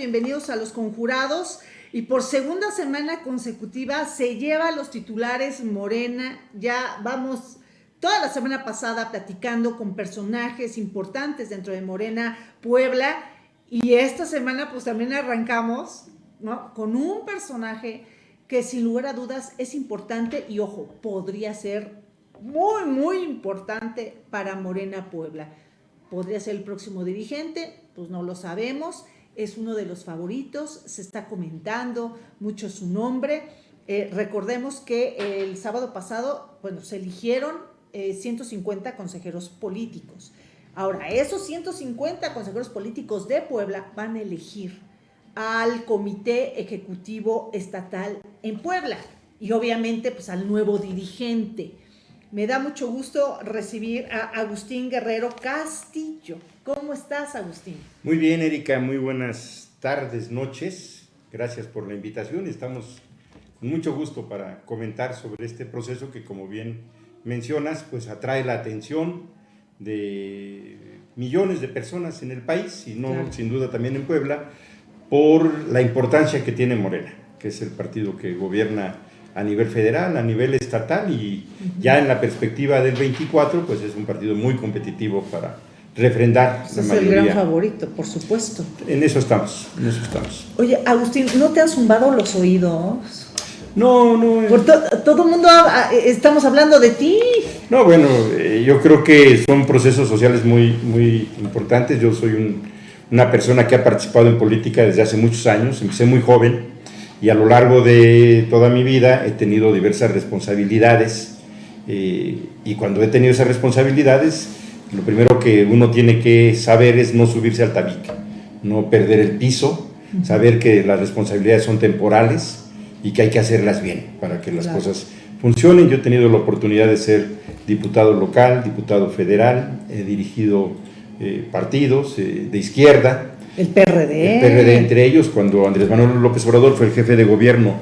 bienvenidos a Los Conjurados. Y por segunda semana consecutiva se lleva los titulares Morena. Ya vamos toda la semana pasada platicando con personajes importantes dentro de Morena, Puebla. Y esta semana pues también arrancamos ¿no? con un personaje que sin lugar a dudas es importante y ojo, podría ser muy, muy importante para Morena Puebla podría ser el próximo dirigente, pues no lo sabemos, es uno de los favoritos, se está comentando mucho su nombre. Eh, recordemos que el sábado pasado, bueno, se eligieron 150 eh, consejeros políticos. Ahora, esos 150 consejeros políticos de Puebla van a elegir al Comité Ejecutivo Estatal en Puebla y obviamente pues al nuevo dirigente. Me da mucho gusto recibir a Agustín Guerrero Castillo. ¿Cómo estás, Agustín? Muy bien, Erika. Muy buenas tardes, noches. Gracias por la invitación. Estamos con mucho gusto para comentar sobre este proceso que, como bien mencionas, pues atrae la atención de millones de personas en el país y no, sin duda, también en Puebla, por la importancia que tiene Morena, que es el partido que gobierna a nivel federal, a nivel estatal y ya en la perspectiva del 24, pues es un partido muy competitivo para refrendar la es el gran favorito, por supuesto. En eso estamos, en eso estamos. Oye, Agustín, ¿no te han zumbado los oídos? No, no. Por todo el mundo estamos hablando de ti. No, bueno, eh, yo creo que son procesos sociales muy, muy importantes. Yo soy una persona que ha participado en política desde hace muchos años, empecé muy joven y a lo largo de toda mi vida he tenido diversas responsabilidades eh, y cuando he tenido esas responsabilidades lo primero que uno tiene que saber es no subirse al tabique, no perder el piso, saber que las responsabilidades son temporales y que hay que hacerlas bien para que las cosas funcionen. Yo he tenido la oportunidad de ser diputado local, diputado federal, he dirigido eh, partidos eh, de izquierda, el PRD. El PRD entre ellos, cuando Andrés Manuel López Obrador fue el jefe de gobierno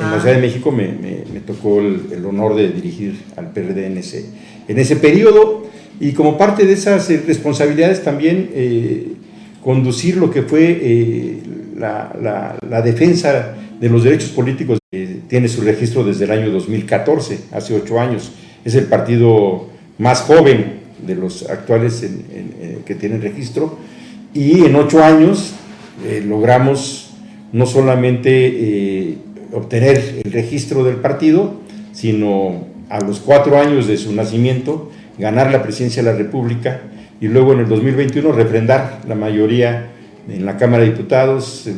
en la Ciudad de México, me, me, tocó el, honor de dirigir al PRD en ese, en ese periodo. Y como parte de esas eh, responsabilidades también eh, conducir lo que fue eh, la, defensa de los derechos políticos. tiene su registro desde el año 2014, hace ocho años. Es el partido más joven de los actuales que tienen registro y en ocho años eh, logramos no solamente eh, obtener el registro del partido, sino a los cuatro años de su nacimiento ganar la presidencia de la República y luego en el 2021 refrendar la mayoría en la Cámara de Diputados,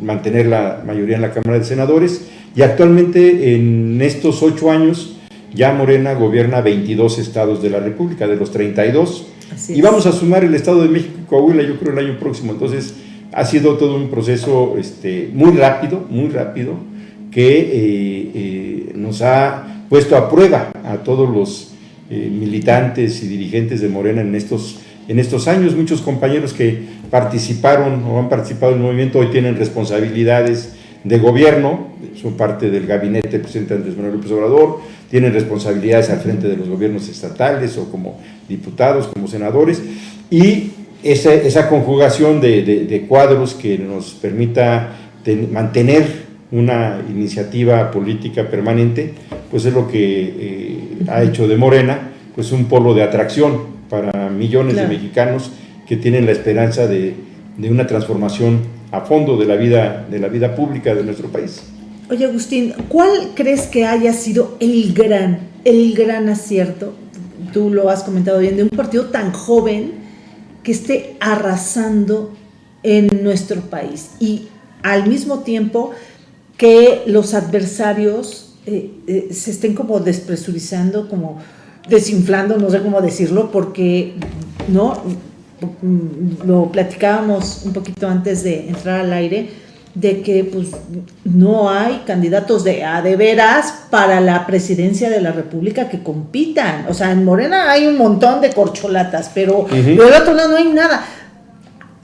mantener la mayoría en la Cámara de Senadores. Y actualmente en estos ocho años ya Morena gobierna 22 estados de la República, de los 32, y vamos a sumar el Estado de México y Coahuila, yo creo, el año próximo. Entonces, ha sido todo un proceso este, muy rápido, muy rápido, que eh, eh, nos ha puesto a prueba a todos los eh, militantes y dirigentes de Morena en estos, en estos años. Muchos compañeros que participaron o han participado en el movimiento hoy tienen responsabilidades de gobierno, son parte del gabinete del presidente Andrés Manuel López Obrador, tienen responsabilidades al frente de los gobiernos estatales o como diputados, como senadores, y esa, esa conjugación de, de, cuadros que nos permita mantener una iniciativa política permanente, pues es lo que eh, ha hecho de Morena pues un polo de atracción para millones de mexicanos que tienen la esperanza de, de, una transformación a fondo de la, vida, de la vida pública de nuestro país. Oye Agustín, ¿cuál crees que haya sido el gran, el gran acierto tú lo has comentado bien, de un partido tan joven que esté arrasando en nuestro país. Y al mismo tiempo que los adversarios eh, eh, se estén como despresurizando, como desinflando, no sé cómo decirlo, porque no lo platicábamos un poquito antes de entrar al aire de que pues no hay candidatos de a de veras para la presidencia de la República que compitan. O sea, en Morena hay un montón de corcholatas, pero del otro lado no hay nada.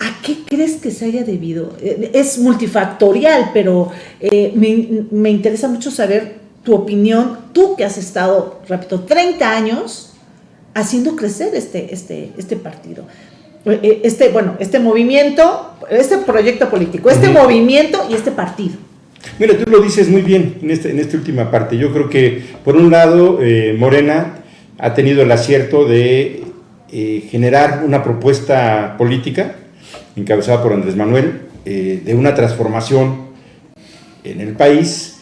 ¿A qué crees que se haya debido? Eh, es multifactorial, pero eh, me, me, interesa mucho saber tu opinión, tú que has estado, repito, 30 años haciendo crecer este, este, este partido. eh, este, bueno, este movimiento, este proyecto político, este movimiento y este partido. Mira, tú lo dices muy bien en, este, en esta última parte. Yo creo que, por un lado, eh, Morena ha tenido el acierto de eh, generar una propuesta política encabezada por Andrés Manuel, de una transformación en el país,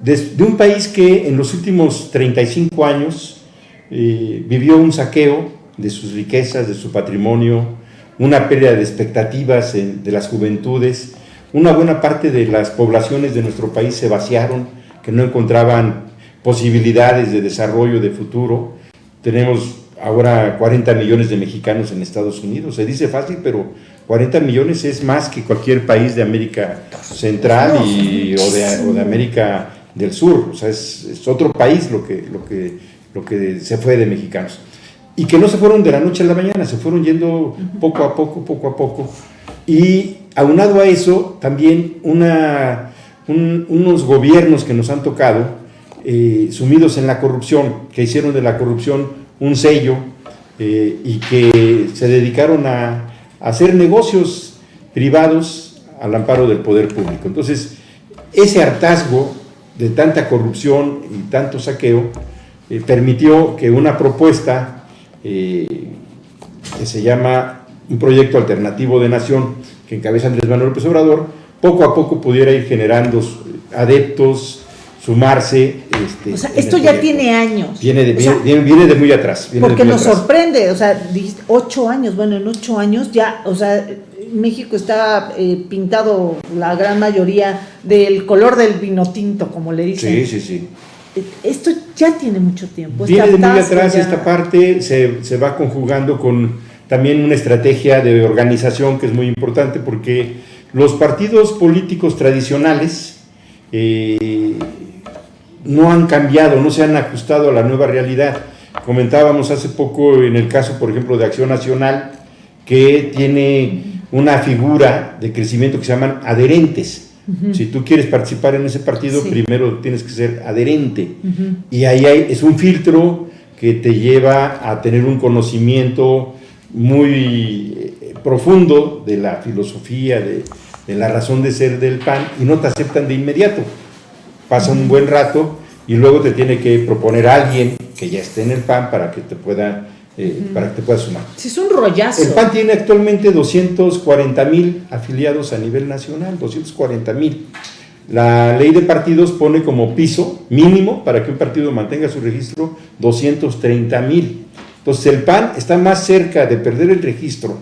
de, de, un país que en los últimos 35 años vivió un saqueo de sus riquezas, de su patrimonio, una pérdida de expectativas de las juventudes, una buena parte de las poblaciones de nuestro país se vaciaron, que no encontraban posibilidades de desarrollo, de futuro. Tenemos ahora 40 millones de mexicanos en Estados Unidos. Se dice fácil, pero 40 millones es más que cualquier país de América Central y, o, de, América del Sur. O sea, es, otro país lo que, lo, que, lo que se fue de mexicanos. Y que no se fueron de la noche a la mañana, se fueron yendo poco a poco, poco a poco. Y aunado a eso, también una, unos gobiernos que nos han tocado, eh, sumidos en la corrupción, que hicieron de la corrupción un sello eh, y que se dedicaron a, hacer negocios privados al amparo del poder público. Entonces, ese hartazgo de tanta corrupción y tanto saqueo eh, permitió que una propuesta que se llama un proyecto alternativo de nación que encabeza Andrés Manuel López Obrador, poco a poco pudiera ir generando adeptos, sumarse. Este, o sea, esto ya tiene años. Viene de, viene, de muy atrás. porque nos sorprende, o sea, ocho años, bueno, en ocho años ya, o sea, México está eh, pintado la gran mayoría del color del vino tinto, como le dicen. Sí, sí, sí. Esto ya tiene mucho tiempo. Viene de muy atrás esta parte, se, se va conjugando con también una estrategia de organización que es muy importante porque los partidos políticos tradicionales eh, no han cambiado, no se han ajustado a la nueva realidad. Comentábamos hace poco en el caso, por ejemplo, de Acción Nacional, que tiene una figura de crecimiento que se llaman adherentes. Si tú quieres participar en ese partido, primero tienes que ser adherente. Y ahí hay, es un filtro que te lleva a tener un conocimiento muy eh, profundo de la filosofía, de, la razón de ser del PAN y no te aceptan de inmediato. Pasa un buen rato y luego te tiene que proponer a alguien que ya esté en el PAN para que te pueda, eh, para que te pueda sumar. Sí, es un rollazo. El PAN tiene actualmente 240 mil afiliados a nivel nacional, 240 mil. La ley de partidos pone como piso mínimo para que un partido mantenga su registro 230 mil. Entonces el PAN está más cerca de perder el registro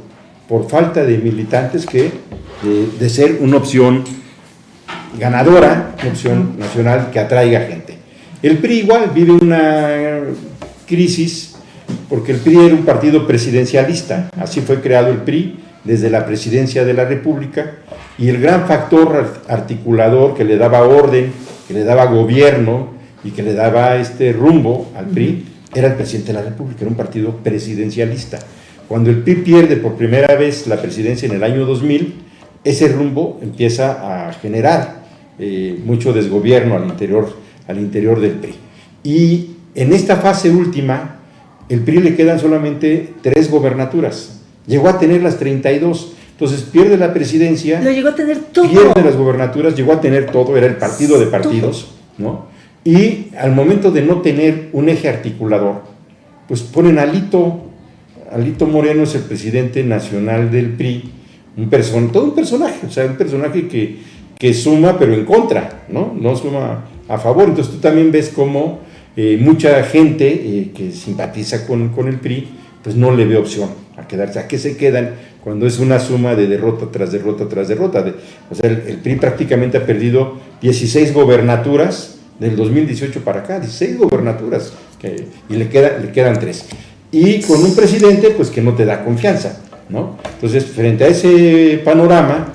por falta de militantes que de, ser una opción ganadora, opción nacional que atraiga gente. El PRI igual vive una crisis porque el PRI era un partido presidencialista, así fue creado el PRI desde la presidencia de la República y el gran factor articulador que le daba orden, que le daba gobierno y que le daba este rumbo al PRI era el presidente de la República, era un partido presidencialista. Cuando el PRI pierde por primera vez la presidencia en el año 2000, ese rumbo empieza a generar eh, mucho desgobierno al interior, al interior del PRI. Y en esta fase última, el PRI le quedan solamente tres gobernaturas. Llegó a tener las 32. Entonces pierde la presidencia. Lo llegó a tener todo. Pierde las gobernaturas, llegó a tener todo, era el partido de partidos, ¿no? Y al momento de no tener un eje articulador, pues ponen a Alito, Alito Moreno es el presidente nacional del PRI, un person, todo un personaje, o sea, un personaje que, que suma pero en contra, ¿no? No suma a favor. Entonces tú también ves cómo eh, mucha gente eh, que simpatiza con, con, el PRI, pues no le ve opción a quedarse. ¿A qué se quedan cuando es una suma de derrota tras derrota tras derrota? o sea, el, PRI prácticamente ha perdido 16 gobernaturas del 2018 para acá, 16 gobernaturas, y le, queda, le quedan tres. Y con un presidente pues que no te da confianza, ¿no? Entonces, frente a ese panorama,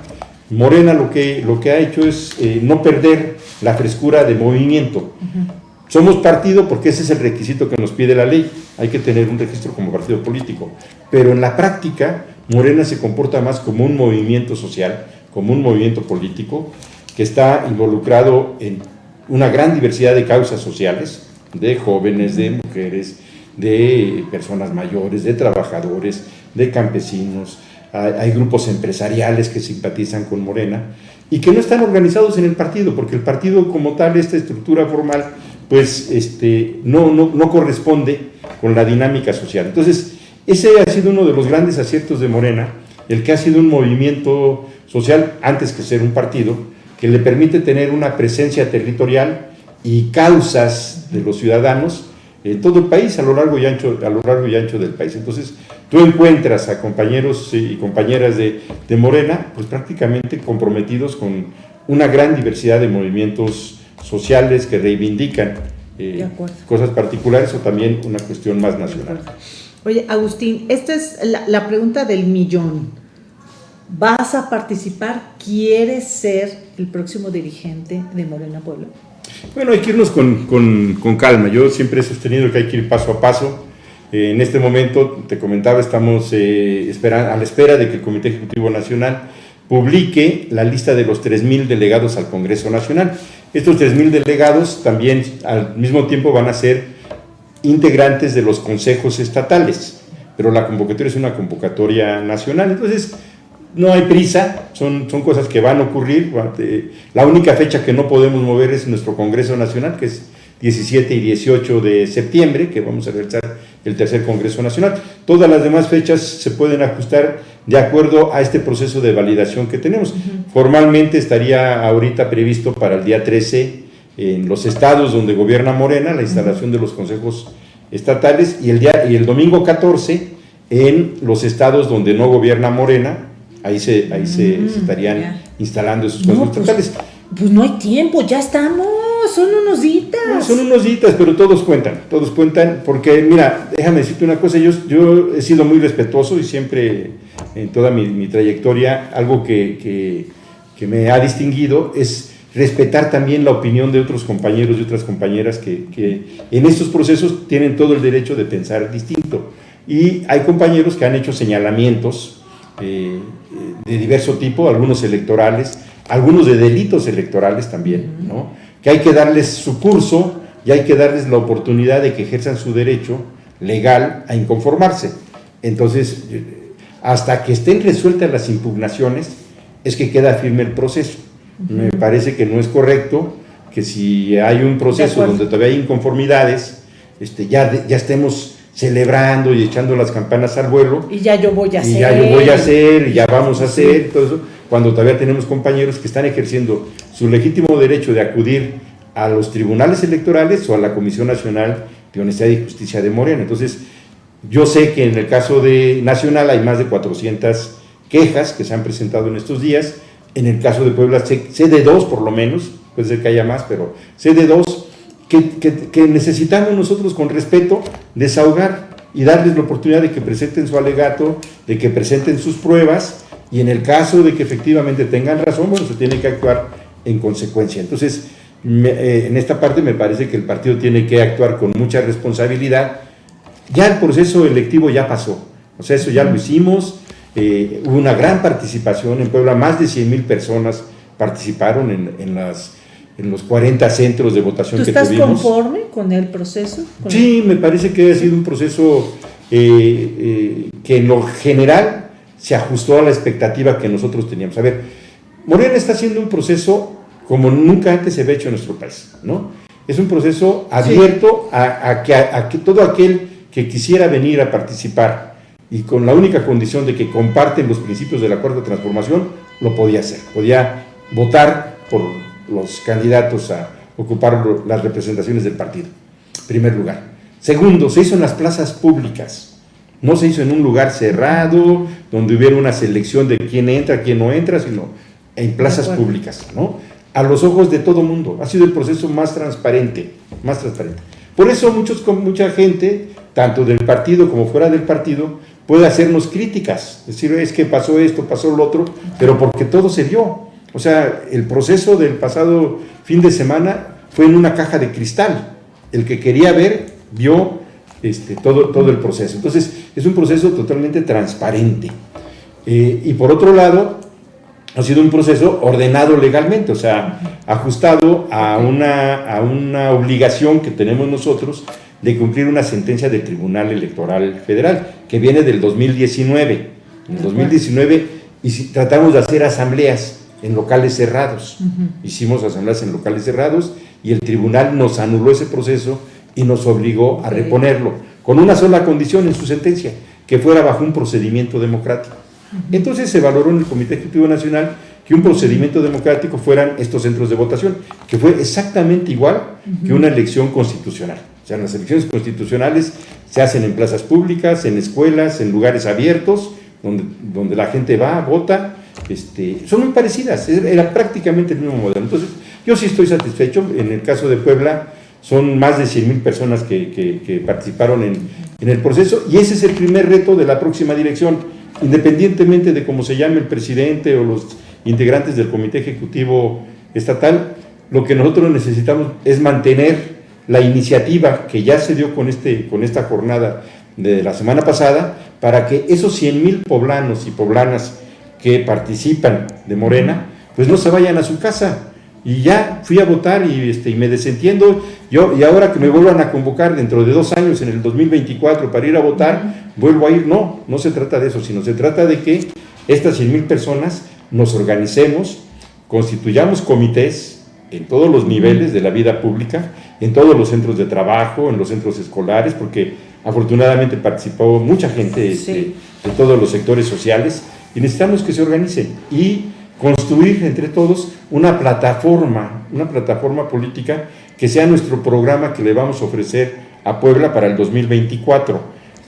Morena lo que, lo que ha hecho es eh, no perder la frescura de movimiento. Somos partido porque ese es el requisito que nos pide la ley, hay que tener un registro como partido político, pero en la práctica Morena se comporta más como un movimiento social, como un movimiento político, que está involucrado en una gran diversidad de causas sociales, de jóvenes, de mujeres, de personas mayores, de trabajadores, de campesinos, hay grupos empresariales que simpatizan con Morena y que no están organizados en el partido, porque el partido como tal, esta estructura formal, pues este, no, no, no corresponde con la dinámica social. Entonces, ese ha sido uno de los grandes aciertos de Morena, el que ha sido un movimiento social antes que ser un partido, que le permite tener una presencia territorial y causas de los ciudadanos en todo el país, a lo largo y ancho, a lo largo y ancho del país. Entonces, tú encuentras a compañeros y compañeras de, de Morena, pues prácticamente comprometidos con una gran diversidad de movimientos sociales que reivindican eh, cosas particulares o también una cuestión más nacional. Oye, Agustín, esta es la, pregunta del millón. ¿Vas a participar? ¿Quieres ser el próximo dirigente de Morena Pueblo? Bueno, hay que irnos con, con, con calma. Yo siempre he sostenido que hay que ir paso a paso. Eh, en este momento, te comentaba, estamos eh, a la espera de que el Comité Ejecutivo Nacional publique la lista de los 3.000 delegados al Congreso Nacional. Estos 3.000 delegados también al mismo tiempo van a ser integrantes de los consejos estatales, pero la convocatoria es una convocatoria nacional, entonces no hay prisa, son, son cosas que van a ocurrir. La única fecha que no podemos mover es nuestro Congreso Nacional, que es 17 y 18 de septiembre, que vamos a realizar el tercer Congreso Nacional. Todas las demás fechas se pueden ajustar de acuerdo a este proceso de validación que tenemos. Formalmente estaría ahorita previsto para el día 13 en los estados donde gobierna Morena la instalación de los consejos estatales y el, día, y el domingo 14 en los estados donde no gobierna Morena, ahí se, ahí se, mm, estarían instalando esos consejos pues, estatales. Pues no hay tiempo, ya estamos son unos ditas. son unos ditas, pero todos cuentan, todos cuentan, porque mira, déjame decirte una cosa, yo, yo he sido muy respetuoso y siempre en toda mi, trayectoria, algo que, me ha distinguido es respetar también la opinión de otros compañeros y otras compañeras que, en estos procesos tienen todo el derecho de pensar distinto. Y hay compañeros que han hecho señalamientos eh, de diverso tipo, algunos electorales, algunos de delitos electorales también, ¿no? que hay que darles su curso y hay que darles la oportunidad de que ejerzan su derecho legal a inconformarse. Entonces, hasta que estén resueltas las impugnaciones, es que queda firme el proceso. Me parece que no es correcto que si hay un proceso donde todavía hay inconformidades, este, ya, ya estemos celebrando y echando las campanas al vuelo. Y ya yo voy a hacer. Y ya yo voy a hacer, y ya vamos a hacer, todo eso, cuando todavía tenemos compañeros que están ejerciendo su legítimo derecho de acudir a los tribunales electorales o a la Comisión Nacional de Honestidad y Justicia de Morena. Entonces, yo sé que en el caso de Nacional hay más de 400 quejas que se han presentado en estos días. En el caso de Puebla, sé, de dos por lo menos, puede ser que haya más, pero sé de dos que, necesitamos nosotros con respeto desahogar y darles la oportunidad de que presenten su alegato, de que presenten sus pruebas y en el caso de que efectivamente tengan razón, bueno, se tiene que actuar en consecuencia. Entonces, eh, en esta parte me parece que el partido tiene que actuar con mucha responsabilidad. Ya el proceso electivo ya pasó, o sea, eso ya lo hicimos, eh, hubo una gran participación en Puebla, más de 100 mil personas participaron en, en las en los 40 centros de votación que tuvimos. ¿Estás conforme con el proceso? sí, me parece que ha sido un proceso eh, eh, que en lo general se ajustó a la expectativa que nosotros teníamos. A ver, Morena está haciendo un proceso como nunca antes se había hecho en nuestro país, ¿no? Es un proceso abierto a, que, a que todo aquel que quisiera venir a participar y con la única condición de que comparten los principios de la Cuarta Transformación, lo podía hacer. Podía votar por los candidatos a ocupar las representaciones del partido. Primer lugar. Segundo, se hizo en las plazas públicas. No se hizo en un lugar cerrado, donde hubiera una selección de quién entra, quién no entra, sino en plazas públicas, ¿no? A los ojos de todo mundo. Ha sido el proceso más transparente, más transparente. Por eso muchos, mucha gente, tanto del partido como fuera del partido, puede hacernos críticas. Decir, es que pasó esto, pasó lo otro, pero porque todo se dio. O sea, el proceso del pasado fin de semana fue en una caja de cristal. El que quería ver, vio este, todo, todo el proceso. Entonces, es un proceso totalmente transparente. Eh, y por otro lado, ha sido un proceso ordenado legalmente, o sea, ajustado a una, a una obligación que tenemos nosotros de cumplir una sentencia del Tribunal Electoral Federal, que viene del 2019 En el 2019 y tratamos de hacer asambleas en locales cerrados. Hicimos asambleas en locales cerrados y el tribunal nos anuló ese proceso y nos obligó a reponerlo, con una sola condición en su sentencia, que fuera bajo un procedimiento democrático. Entonces se valoró en el Comité Ejecutivo Nacional que un procedimiento democrático fueran estos centros de votación, que fue exactamente igual que una elección constitucional. O sea, las elecciones constitucionales se hacen en plazas públicas, en escuelas, en lugares abiertos, donde, donde la gente va, vota, este, son muy parecidas, era prácticamente el mismo modelo. Entonces, yo sí estoy satisfecho, en el caso de Puebla, son más de 100 mil personas que, participaron en, el proceso y ese es el primer reto de la próxima dirección, independientemente de cómo se llame el presidente o los integrantes del Comité Ejecutivo Estatal, lo que nosotros necesitamos es mantener la iniciativa que ya se dio con, este, con esta jornada de la semana pasada, para que esos 100 mil poblanos y poblanas que participan de Morena, pues no se vayan a su casa. Y ya fui a votar y, este, y me desentiendo, yo, y ahora que me vuelvan a convocar dentro de dos años, en el 2024, para ir a votar, vuelvo a ir. No, no se trata de eso, sino se trata de que estas 100 mil personas nos organicemos, constituyamos comités en todos los niveles de la vida pública, en todos los centros de trabajo, en los centros escolares, porque afortunadamente participó mucha gente este, de todos los sectores sociales y necesitamos que se organicen y construir entre todos una plataforma, una plataforma política que sea nuestro programa que le vamos a ofrecer a Puebla para el 2024,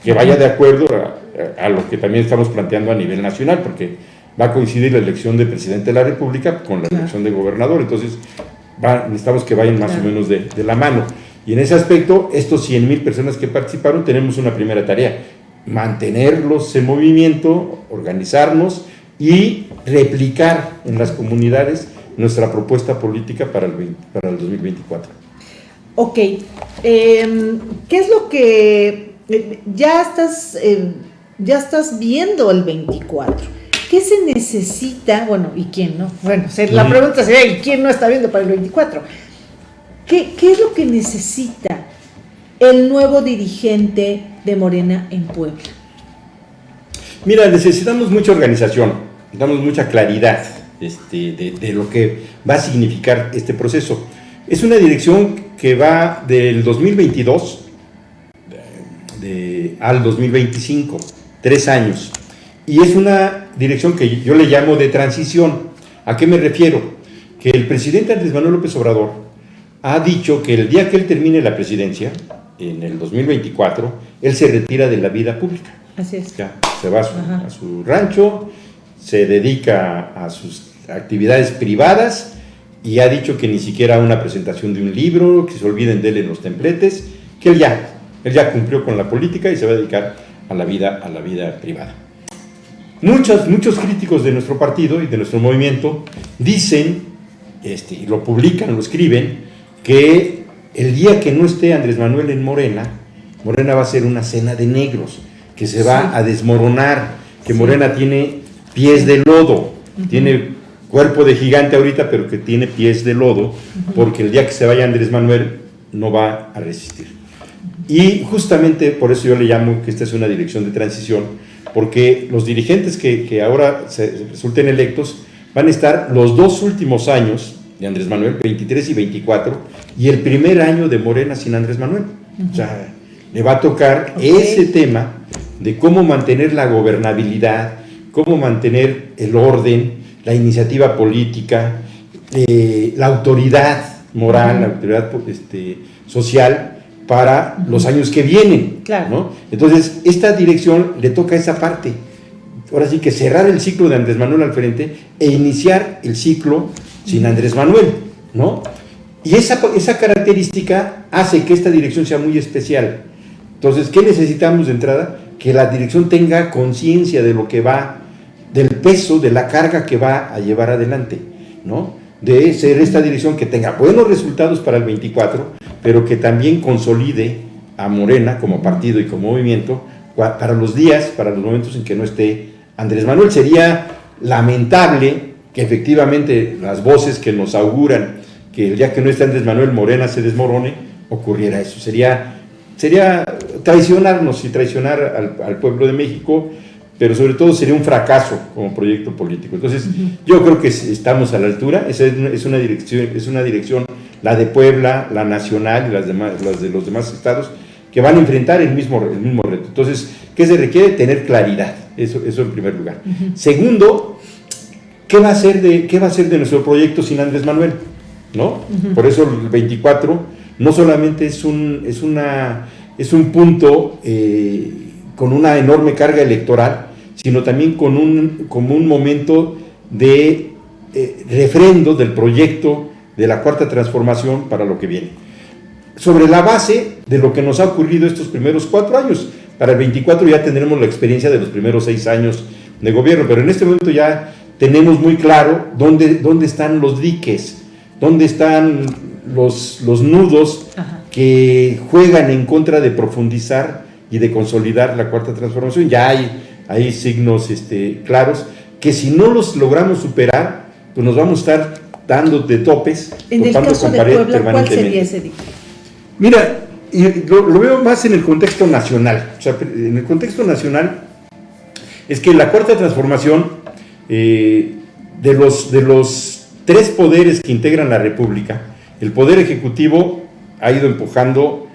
que vaya de acuerdo a, a lo que también estamos planteando a nivel nacional, porque va a coincidir la elección de presidente de la República con la elección de gobernador, entonces necesitamos que vayan más o menos de, la mano. Y en ese aspecto, estos 100 mil personas que participaron, tenemos una primera tarea, mantenerlos en movimiento, organizarnos y replicar en las comunidades nuestra propuesta política para el, para el 2024. Ok, em, ¿qué es lo que eh, ya estás, eh, ya estás viendo el 24? ¿Qué se necesita? Bueno, ¿y quién no? Bueno, la pregunta sería, ¿y quién no está viendo para el 24? ¿Qué, es lo que necesita el nuevo dirigente de Morena en Puebla? Mira, necesitamos mucha organización, necesitamos mucha claridad este, de, lo que va a significar este proceso. Es una dirección que va del 2022 al 2025, tres años. Y es una dirección que yo le llamo de transición. ¿A qué me refiero? Que el presidente Andrés Manuel López Obrador ha dicho que el día que él termine la presidencia, en el 2024, él se retira de la vida pública. Así es. se va a su, rancho, se dedica a sus actividades privadas y ha dicho que ni siquiera una presentación de un libro, que se olviden de él en los templetes, que él ya, él ya cumplió con la política y se va a dedicar a la vida, a la vida privada. Muchos, muchos críticos de nuestro partido y de nuestro movimiento dicen, este, y lo publican, lo escriben, que el día que no esté Andrés Manuel en Morena, Morena va a ser una cena de negros, que se va a desmoronar, que Morena tiene pies de lodo, tiene cuerpo de gigante ahorita, pero que tiene pies de lodo, porque el día que se vaya Andrés Manuel no va a resistir. Y justamente por eso yo le llamo que esta es una dirección de transición, porque los dirigentes que, ahora se resulten electos van a estar los dos últimos años de Andrés Manuel, 23 y 24, y el primer año de Morena sin Andrés Manuel. O sea, le va a tocar ese tema de cómo mantener la gobernabilidad, cómo mantener el orden, la iniciativa política, eh, la autoridad moral, la autoridad este, social, para los años que vienen. Claro. Entonces, esta dirección le toca esa parte. Ahora sí que cerrar el ciclo de Andrés Manuel al frente e iniciar el ciclo sin Andrés Manuel, ¿no? Y esa, esa característica hace que esta dirección sea muy especial. Entonces, ¿qué necesitamos de entrada? Que la dirección tenga conciencia de lo que va, del peso, de la carga que va a llevar adelante, ¿no? De ser esta dirección que tenga buenos resultados para el 24, pero que también consolide a Morena como partido y como movimiento para los días, para los momentos en que no esté Andrés Manuel. Sería lamentable que efectivamente las voces que nos auguran que el día que no esté Andrés Manuel Morena se desmorone, ocurriera eso. Sería, sería traicionarnos y traicionar al, pueblo de México pero sobre todo sería un fracaso como proyecto político. Entonces, yo creo que estamos a la altura, esa es una, dirección, es una dirección, la de Puebla, la nacional y las, demás, las de los demás estados, que van a enfrentar el mismo, el mismo reto. Entonces, ¿qué se requiere? Tener claridad, eso, eso en primer lugar. Segundo, ¿qué va, a ser de, ¿qué va a ser de nuestro proyecto sin Andrés Manuel? ¿No? Por eso el 24 no solamente es un, es una, es un punto eh, con una enorme carga electoral, sino también con un, como un momento de eh, refrendo del proyecto de la cuarta transformación para lo que viene. Sobre la base de lo que nos ha ocurrido estos primeros cuatro años, para el 24 ya tendremos la experiencia de los primeros seis años de gobierno, pero en este momento ya tenemos muy claro dónde, dónde están los diques, dónde están los, los nudos que juegan en contra de profundizar y de consolidar la cuarta transformación. Ya hay hay signos este, claros, que si no los logramos superar, pues nos vamos a estar dando de topes, en el caso de Puebla, ¿cuál sería ese Mira, lo, veo más en el contexto nacional. O sea, en el contexto nacional es que la cuarta transformación eh, de, los, de los tres poderes que integran la República, el poder ejecutivo ha ido empujando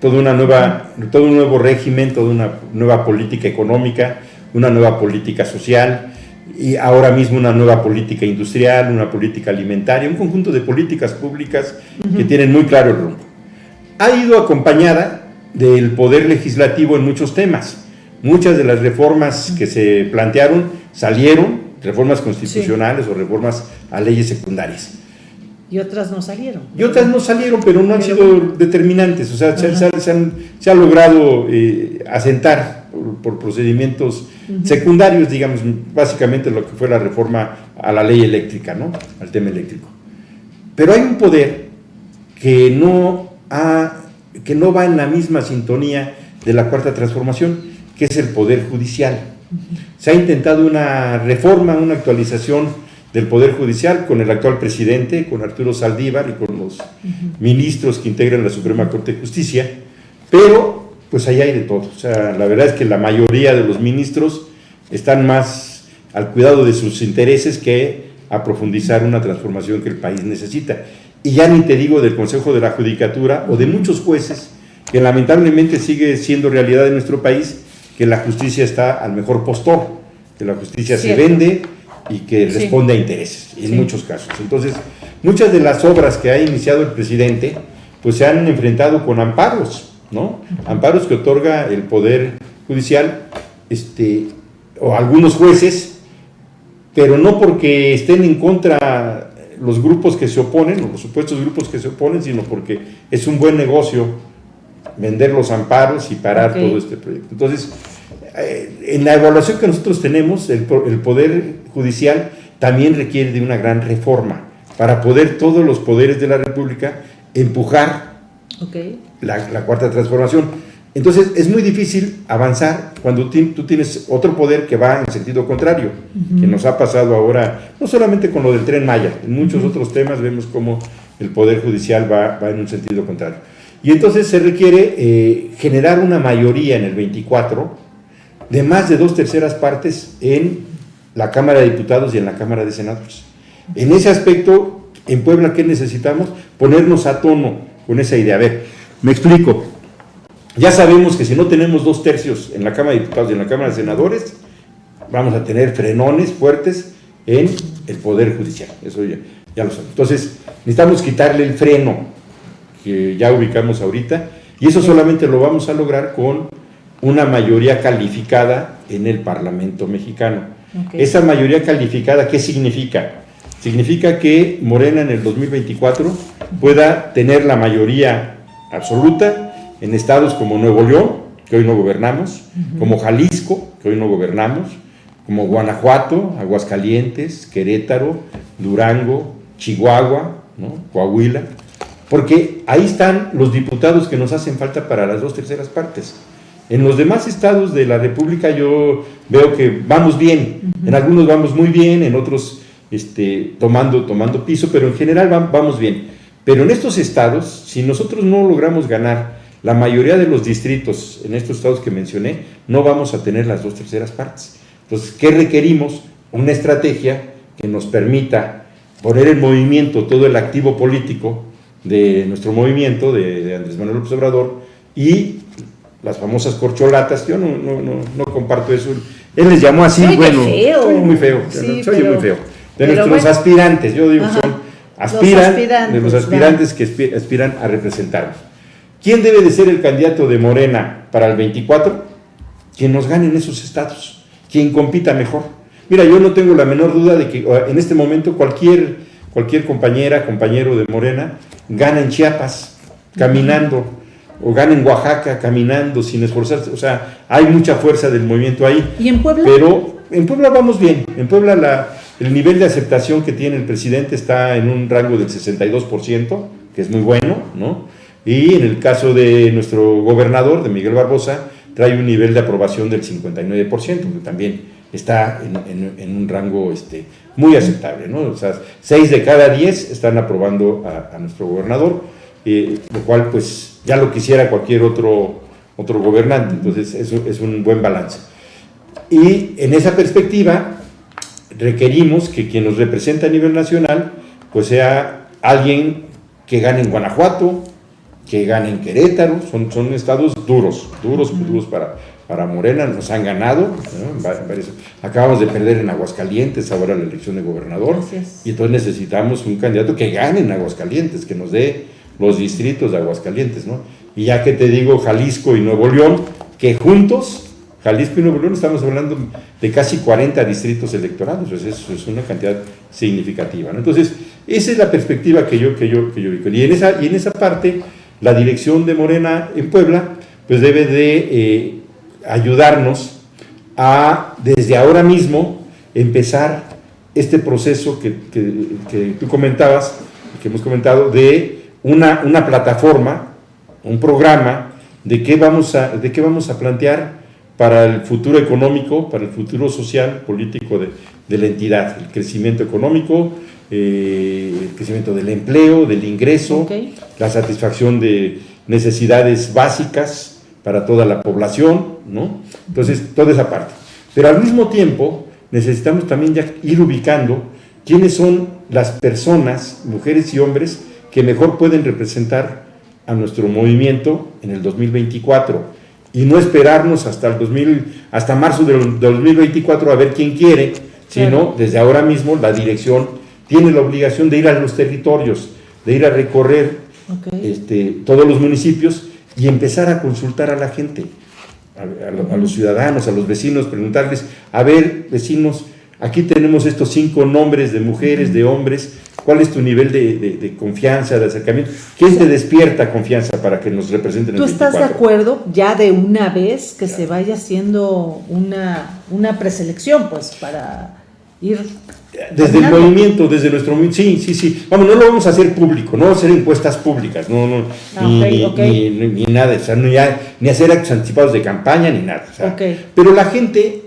toda una nueva, todo un nuevo régimen, toda una nueva política económica, una nueva política social y ahora mismo una nueva política industrial, una política alimentaria, un conjunto de políticas públicas que tienen muy claro el rumbo. Ha ido acompañada del poder legislativo en muchos temas. Muchas de las reformas que se plantearon salieron, reformas constitucionales o reformas a leyes secundarias. Y otras no salieron. Y otras no salieron, pero no han sido determinantes. O sea, se, ha logrado eh, asentar por, procedimientos secundarios, digamos, básicamente lo que fue la reforma a la ley eléctrica, ¿no? Al tema eléctrico. Pero hay un poder que no, ha, que no va en la misma sintonía de la cuarta transformación, que es el poder judicial. Se ha intentado una reforma, una actualización del Poder Judicial con el actual presidente, con Arturo Saldívar y con los ministros que integran la Suprema Corte de Justicia, pero pues ahí hay de todo. O sea, la verdad es que la mayoría de los ministros están más al cuidado de sus intereses que a profundizar una transformación que el país necesita. Y ya ni te digo del Consejo de la Judicatura o de muchos jueces, que lamentablemente sigue siendo realidad en nuestro país, que la justicia está al mejor postor, que la justicia se vende, y que responde a intereses, en muchos casos. Entonces, muchas de las obras que ha iniciado el presidente, pues se han enfrentado con amparos, ¿no? Amparos que otorga el Poder Judicial, este, o algunos jueces, pero no porque estén en contra los grupos que se oponen, o los supuestos grupos que se oponen, sino porque es un buen negocio vender los amparos y parar todo este proyecto. Entonces, eh, en la evaluación que nosotros tenemos, el, Poder Judicial también requiere de una gran reforma para poder todos los poderes de la República empujar la, cuarta transformación. Entonces es muy difícil avanzar cuando tú tienes otro poder que va en sentido contrario, que nos ha pasado ahora, no solamente con lo del tren Maya, en muchos otros temas vemos cómo el Poder Judicial va, va, en un sentido contrario. Y entonces se requiere eh, generar una mayoría en el 24 de más de dos terceras partes en la Cámara de Diputados y en la Cámara de Senadores. En ese aspecto, en Puebla, ¿qué necesitamos? Ponernos a tono con esa idea. A ver, me explico. Ya sabemos que si no tenemos dos tercios en la Cámara de Diputados y en la Cámara de Senadores, vamos a tener frenones fuertes en el Poder Judicial. Eso ya, ya lo sabemos. Entonces, necesitamos quitarle el freno que ya ubicamos ahorita, y eso solamente lo vamos a lograr con una mayoría calificada en el Parlamento mexicano. Esa mayoría calificada, ¿qué significa? Significa que Morena en el 2024 pueda tener la mayoría absoluta en estados como Nuevo León, que hoy no gobernamos, como Jalisco, que hoy no gobernamos, como Guanajuato, Aguascalientes, Querétaro, Durango, Chihuahua, Coahuila, porque ahí están los diputados que nos hacen falta para las dos terceras partes. En los demás estados de la República yo veo que vamos bien, en algunos vamos muy bien, en otros este, tomando, tomando piso, pero en general vamos bien. Pero en estos estados, si nosotros no logramos ganar la mayoría de los distritos en estos estados que mencioné, no vamos a tener las dos terceras partes. Entonces, ¿qué requerimos? Una estrategia que nos permita poner en movimiento todo el activo político de nuestro movimiento, de, Andrés Manuel López Obrador, y las famosas corcholatas, yo no, no, no, no comparto eso. Él les llamó así, bueno, soy muy feo, soy muy feo. De nuestros aspirantes, yo digo, son aspiran, de los aspirantes que aspiran a representarnos. ¿Quién debe de ser el candidato de Morena para el 24? Quien nos gane en esos estados, quien compita mejor. Mira, yo no tengo la menor duda de que en este momento cualquier, cualquier compañera, compañero de Morena, gana en Chiapas, caminando, o gana en Oaxaca, caminando, sin esforzarse. O sea, hay mucha fuerza del movimiento ahí. ¿Y en Puebla? Pero en Puebla vamos bien. En Puebla la, el nivel de aceptación que tiene el presidente está en un rango del 62%, que es muy bueno, ¿no? Y en el caso de nuestro gobernador, de Miguel Barbosa, trae un nivel de aprobación del 59%, que también está en, un rango este, muy aceptable, ¿no? O sea, 6 de cada 10 están aprobando a, nuestro gobernador, eh, lo cual pues ya lo quisiera cualquier otro, otro gobernante, entonces eso es un buen balance. Y en esa perspectiva, requerimos que quien nos representa a nivel nacional, pues sea alguien que gane en Guanajuato, que gane en Querétaro, son, son estados duros, duros, duros para, para Morena, nos han ganado, acabamos de perder en Aguascalientes ahora la elección de gobernador, y entonces necesitamos un candidato que gane en Aguascalientes, que nos dé los distritos de Aguascalientes, ¿no? Y ya que te digo Jalisco y Nuevo León, que juntos Jalisco y Nuevo León estamos hablando de casi 40 distritos electorales, pues eso es una cantidad significativa. Entonces, esa es la perspectiva que yo, que yo, que yo vi. Y en, esa, y en esa parte, la dirección de Morena en Puebla, pues debe de eh, ayudarnos a, desde ahora mismo, empezar este proceso que, que, tú comentabas, que hemos comentado, de una, una plataforma, un programa, de qué vamos a, de qué vamos a plantear para el futuro económico, para el futuro social, político de, la entidad, el crecimiento económico, eh, el crecimiento del empleo, del ingreso, la satisfacción de necesidades básicas para toda la población, ¿no? Entonces, toda esa parte. Pero al mismo tiempo, necesitamos también ya ir ubicando quiénes son las personas, mujeres y hombres, que mejor pueden representar a nuestro movimiento en el 2024 y no esperarnos hasta el 2000, hasta marzo del 2024 a ver quién quiere, sino desde ahora mismo la dirección tiene la obligación de ir a los territorios, de ir a recorrer este, todos los municipios y empezar a consultar a la gente, a, los ciudadanos, a los vecinos, preguntarles, a ver, vecinos, aquí tenemos estos cinco nombres de mujeres, de hombres, ¿Cuál es tu nivel de, confianza, de acercamiento? ¿Quién te despierta confianza para que nos representen ¿Tú estás de acuerdo ya de una vez que se vaya haciendo una, una preselección, pues, para ir... Desde el movimiento, desde nuestro sí, sí, sí. Vamos, no lo vamos a hacer público, no vamos a hacer encuestas públicas, no, no, ah, ni, Ni, nada, o sea, ni hacer actos anticipados de campaña, ni nada. Pero la gente,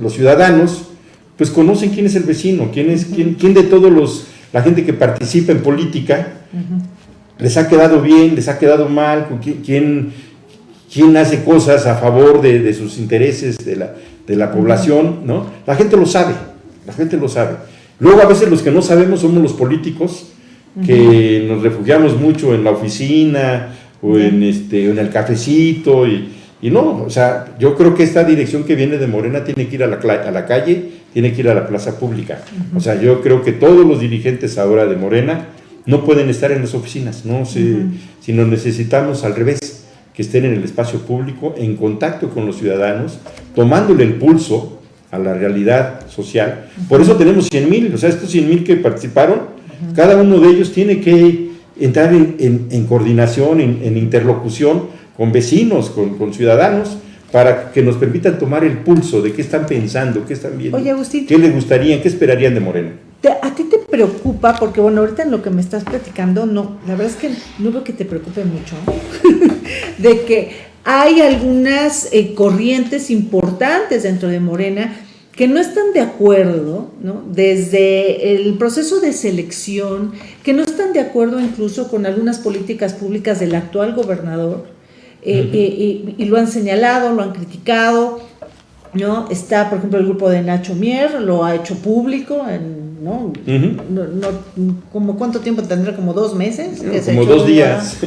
los ciudadanos, pues conocen quién es el vecino, quién es, quién, quién de todos los la gente que participa en política, les ha quedado bien, les ha quedado mal, quién, quién hace cosas a favor de, sus intereses de la, de la población, ¿no? La gente lo sabe, la gente lo sabe. Luego a veces los que no sabemos somos los políticos, que nos refugiamos mucho en la oficina o en, este, en el cafecito y, y no, o sea, yo creo que esta dirección que viene de Morena tiene que ir a la, a la calle tiene que ir a la plaza pública. O sea, yo creo que todos los dirigentes ahora de Morena no pueden estar en las oficinas, ¿no? Si, sino necesitamos al revés, que estén en el espacio público, en contacto con los ciudadanos, tomándole el pulso a la realidad social. Por eso tenemos 100 mil, o sea, estos 100 mil que participaron, cada uno de ellos tiene que entrar en, coordinación, en, interlocución con vecinos, con, con ciudadanos, para que nos permitan tomar el pulso de qué están pensando, qué están viendo, qué les gustaría, qué esperarían de Moreno. ¿A ti te preocupa? Porque bueno, ahorita en lo que me estás platicando, no, la verdad es que no veo que te preocupe mucho, de que hay algunas eh, corrientes importantes dentro de Morena que no están de acuerdo, ¿no? desde el proceso de selección, que no están de acuerdo incluso con algunas políticas públicas del actual gobernador, eh, eh, y, lo han señalado, lo han criticado, ¿no? Está, por ejemplo, el grupo de Nacho Mier, lo ha hecho público, en, ¿no? no, como ¿Cuánto tiempo tendrá? ¿Como dos meses? como dos días.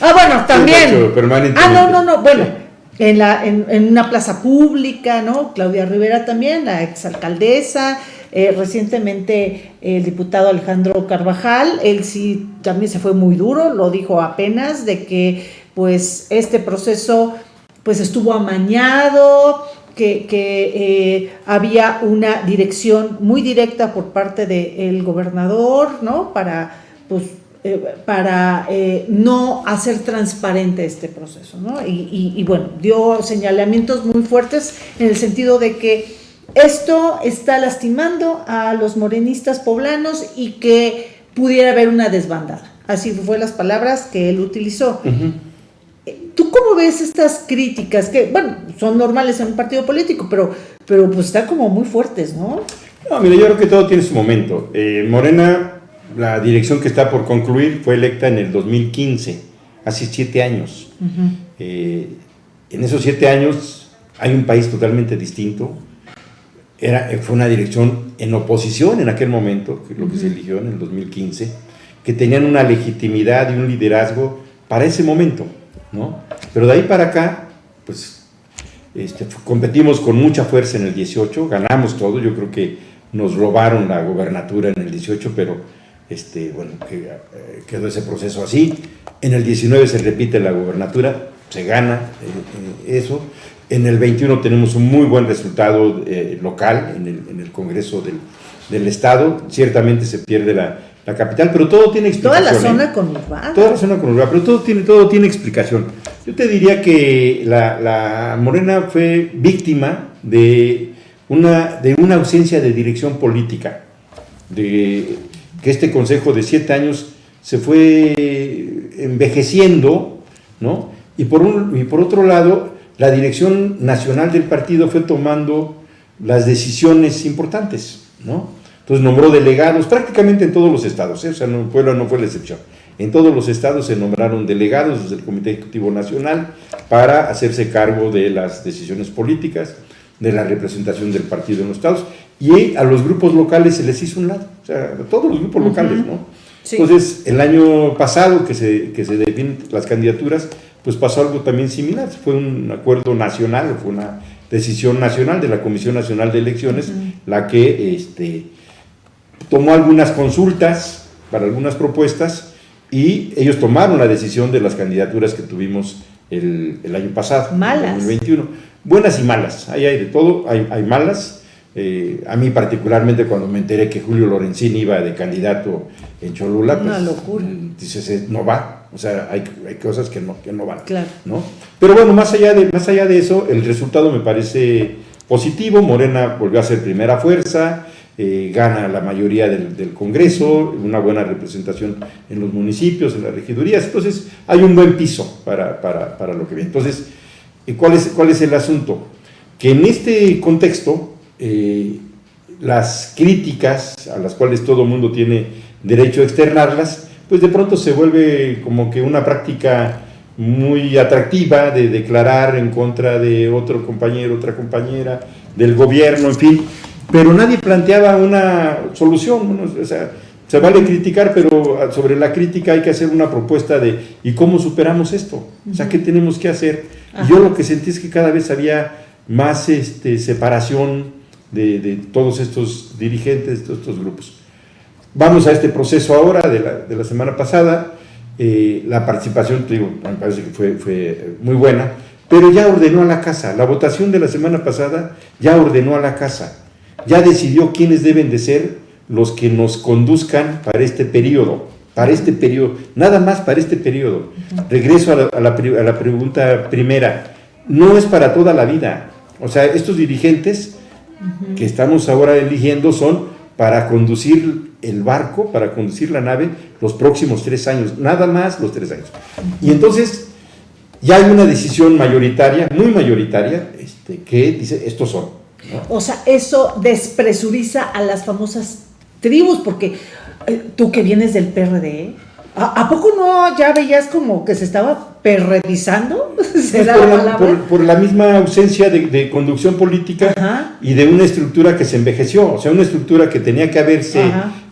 Ah, bueno, también. Ah, no, no, no, bueno, en, la, en, en, una plaza pública, ¿no? Claudia Rivera también, la exalcaldesa, eh, recientemente el diputado Alejandro Carvajal, él sí también se fue muy duro, lo dijo apenas, de que pues este proceso pues estuvo amañado, que, eh, había una dirección muy directa por parte del gobernador, ¿no? Para, pues, eh, para eh, no hacer transparente este proceso, ¿no? Y, y, bueno, dio señalamientos muy fuertes en el sentido de que esto está lastimando a los morenistas poblanos y que pudiera haber una desbandada. Así fue las palabras que él utilizó. ¿Tú cómo ves estas críticas que, bueno, son normales en un partido político, pero, pero pues están como muy fuertes, ¿no? No, mira, yo creo que todo tiene su momento. Eh, Morena, la dirección que está por concluir, fue electa en el 2015, hace siete años. Eh, en esos siete años hay un país totalmente distinto. Era, fue una dirección en oposición en aquel momento, que es lo que se eligió en el 2015, que tenían una legitimidad y un liderazgo para ese momento. ¿no? Pero de ahí para acá, pues este, competimos con mucha fuerza en el 18, ganamos todo, yo creo que nos robaron la gobernatura en el 18, pero este, bueno, eh, quedó ese proceso así. En el 19 se repite la gobernatura, se gana eh, eh, eso. En el 21 tenemos un muy buen resultado local en el, en el Congreso del, del, Estado. Ciertamente se pierde la, la capital, pero todo tiene explicación. Toda la zona ¿eh? conurbada. Toda la zona conurbada, pero todo tiene, todo tiene explicación. Yo te diría que la, Morena fue víctima de una, de una ausencia de dirección política, de que este consejo de siete años se fue envejeciendo, ¿no? Y por, un, y por otro lado, la dirección nacional del partido fue tomando las decisiones importantes, ¿no? Entonces nombró delegados prácticamente en todos los estados, ¿eh? o sea, no, Puebla no fue la excepción. En todos los estados se nombraron delegados desde el Comité Ejecutivo Nacional para hacerse cargo de las decisiones políticas, de la representación del partido en los estados, y a los grupos locales se les hizo un lado, o sea, a todos los grupos locales, ¿no? Entonces, el año pasado que se, que se definen las candidaturas, pues pasó algo también similar, fue un acuerdo nacional, fue una decisión nacional de la Comisión Nacional de Elecciones, la que este, tomó algunas consultas para algunas propuestas y ellos tomaron la decisión de las candidaturas que tuvimos el, año pasado, malas. 2021. Buenas y malas, ahí hay de todo, hay, hay malas. Eh, a mí particularmente cuando me enteré que Julio Lorenzini iba de candidato en Cholula, Una pues, locura. dices, no va, o sea, hay, hay cosas que no, que no van. Claro. ¿no? Pero bueno, más allá, de, más allá de eso, el resultado me parece positivo, Morena volvió a ser primera fuerza, eh, gana la mayoría del, Congreso, una buena representación en los municipios, en las regidurías, entonces hay un buen piso para, para, lo que viene. Entonces, eh, ¿cuál es, ¿cuál es el asunto? Que en este contexto, eh, las críticas a las cuales todo mundo tiene derecho a externarlas, pues de pronto se vuelve como que una práctica muy atractiva de declarar en contra de otro compañero, otra compañera, del gobierno, en fin, pero nadie planteaba una solución, o sea, se vale criticar, pero sobre la crítica hay que hacer una propuesta de ¿y cómo superamos esto? O sea, ¿qué tenemos que hacer? yo lo que sentí es que cada vez había más este, separación de, todos estos dirigentes, de estos grupos. Vamos a este proceso ahora de la, de la semana pasada, eh, la participación, digo, me parece que fue, fue muy buena, pero ya ordenó a la casa, la votación de la semana pasada ya ordenó a la casa ya decidió quiénes deben de ser los que nos conduzcan para este periodo, para este periodo, nada más para este periodo. Regreso a la, pregunta primera, no es para toda la vida. O sea, estos dirigentes que estamos ahora eligiendo son para conducir el barco, para conducir la nave los próximos tres años, nada más los tres años. Y entonces ya hay una decisión mayoritaria, muy mayoritaria, este, que dice, estos son. O sea, eso despresuriza a las famosas tribus, porque eh, tú que vienes del PRD, ¿a, poco no ya veías como que se estaba perredizando, pues por, la, misma ausencia de, conducción política y de una estructura que se envejeció, o sea, una estructura que tenía que haberse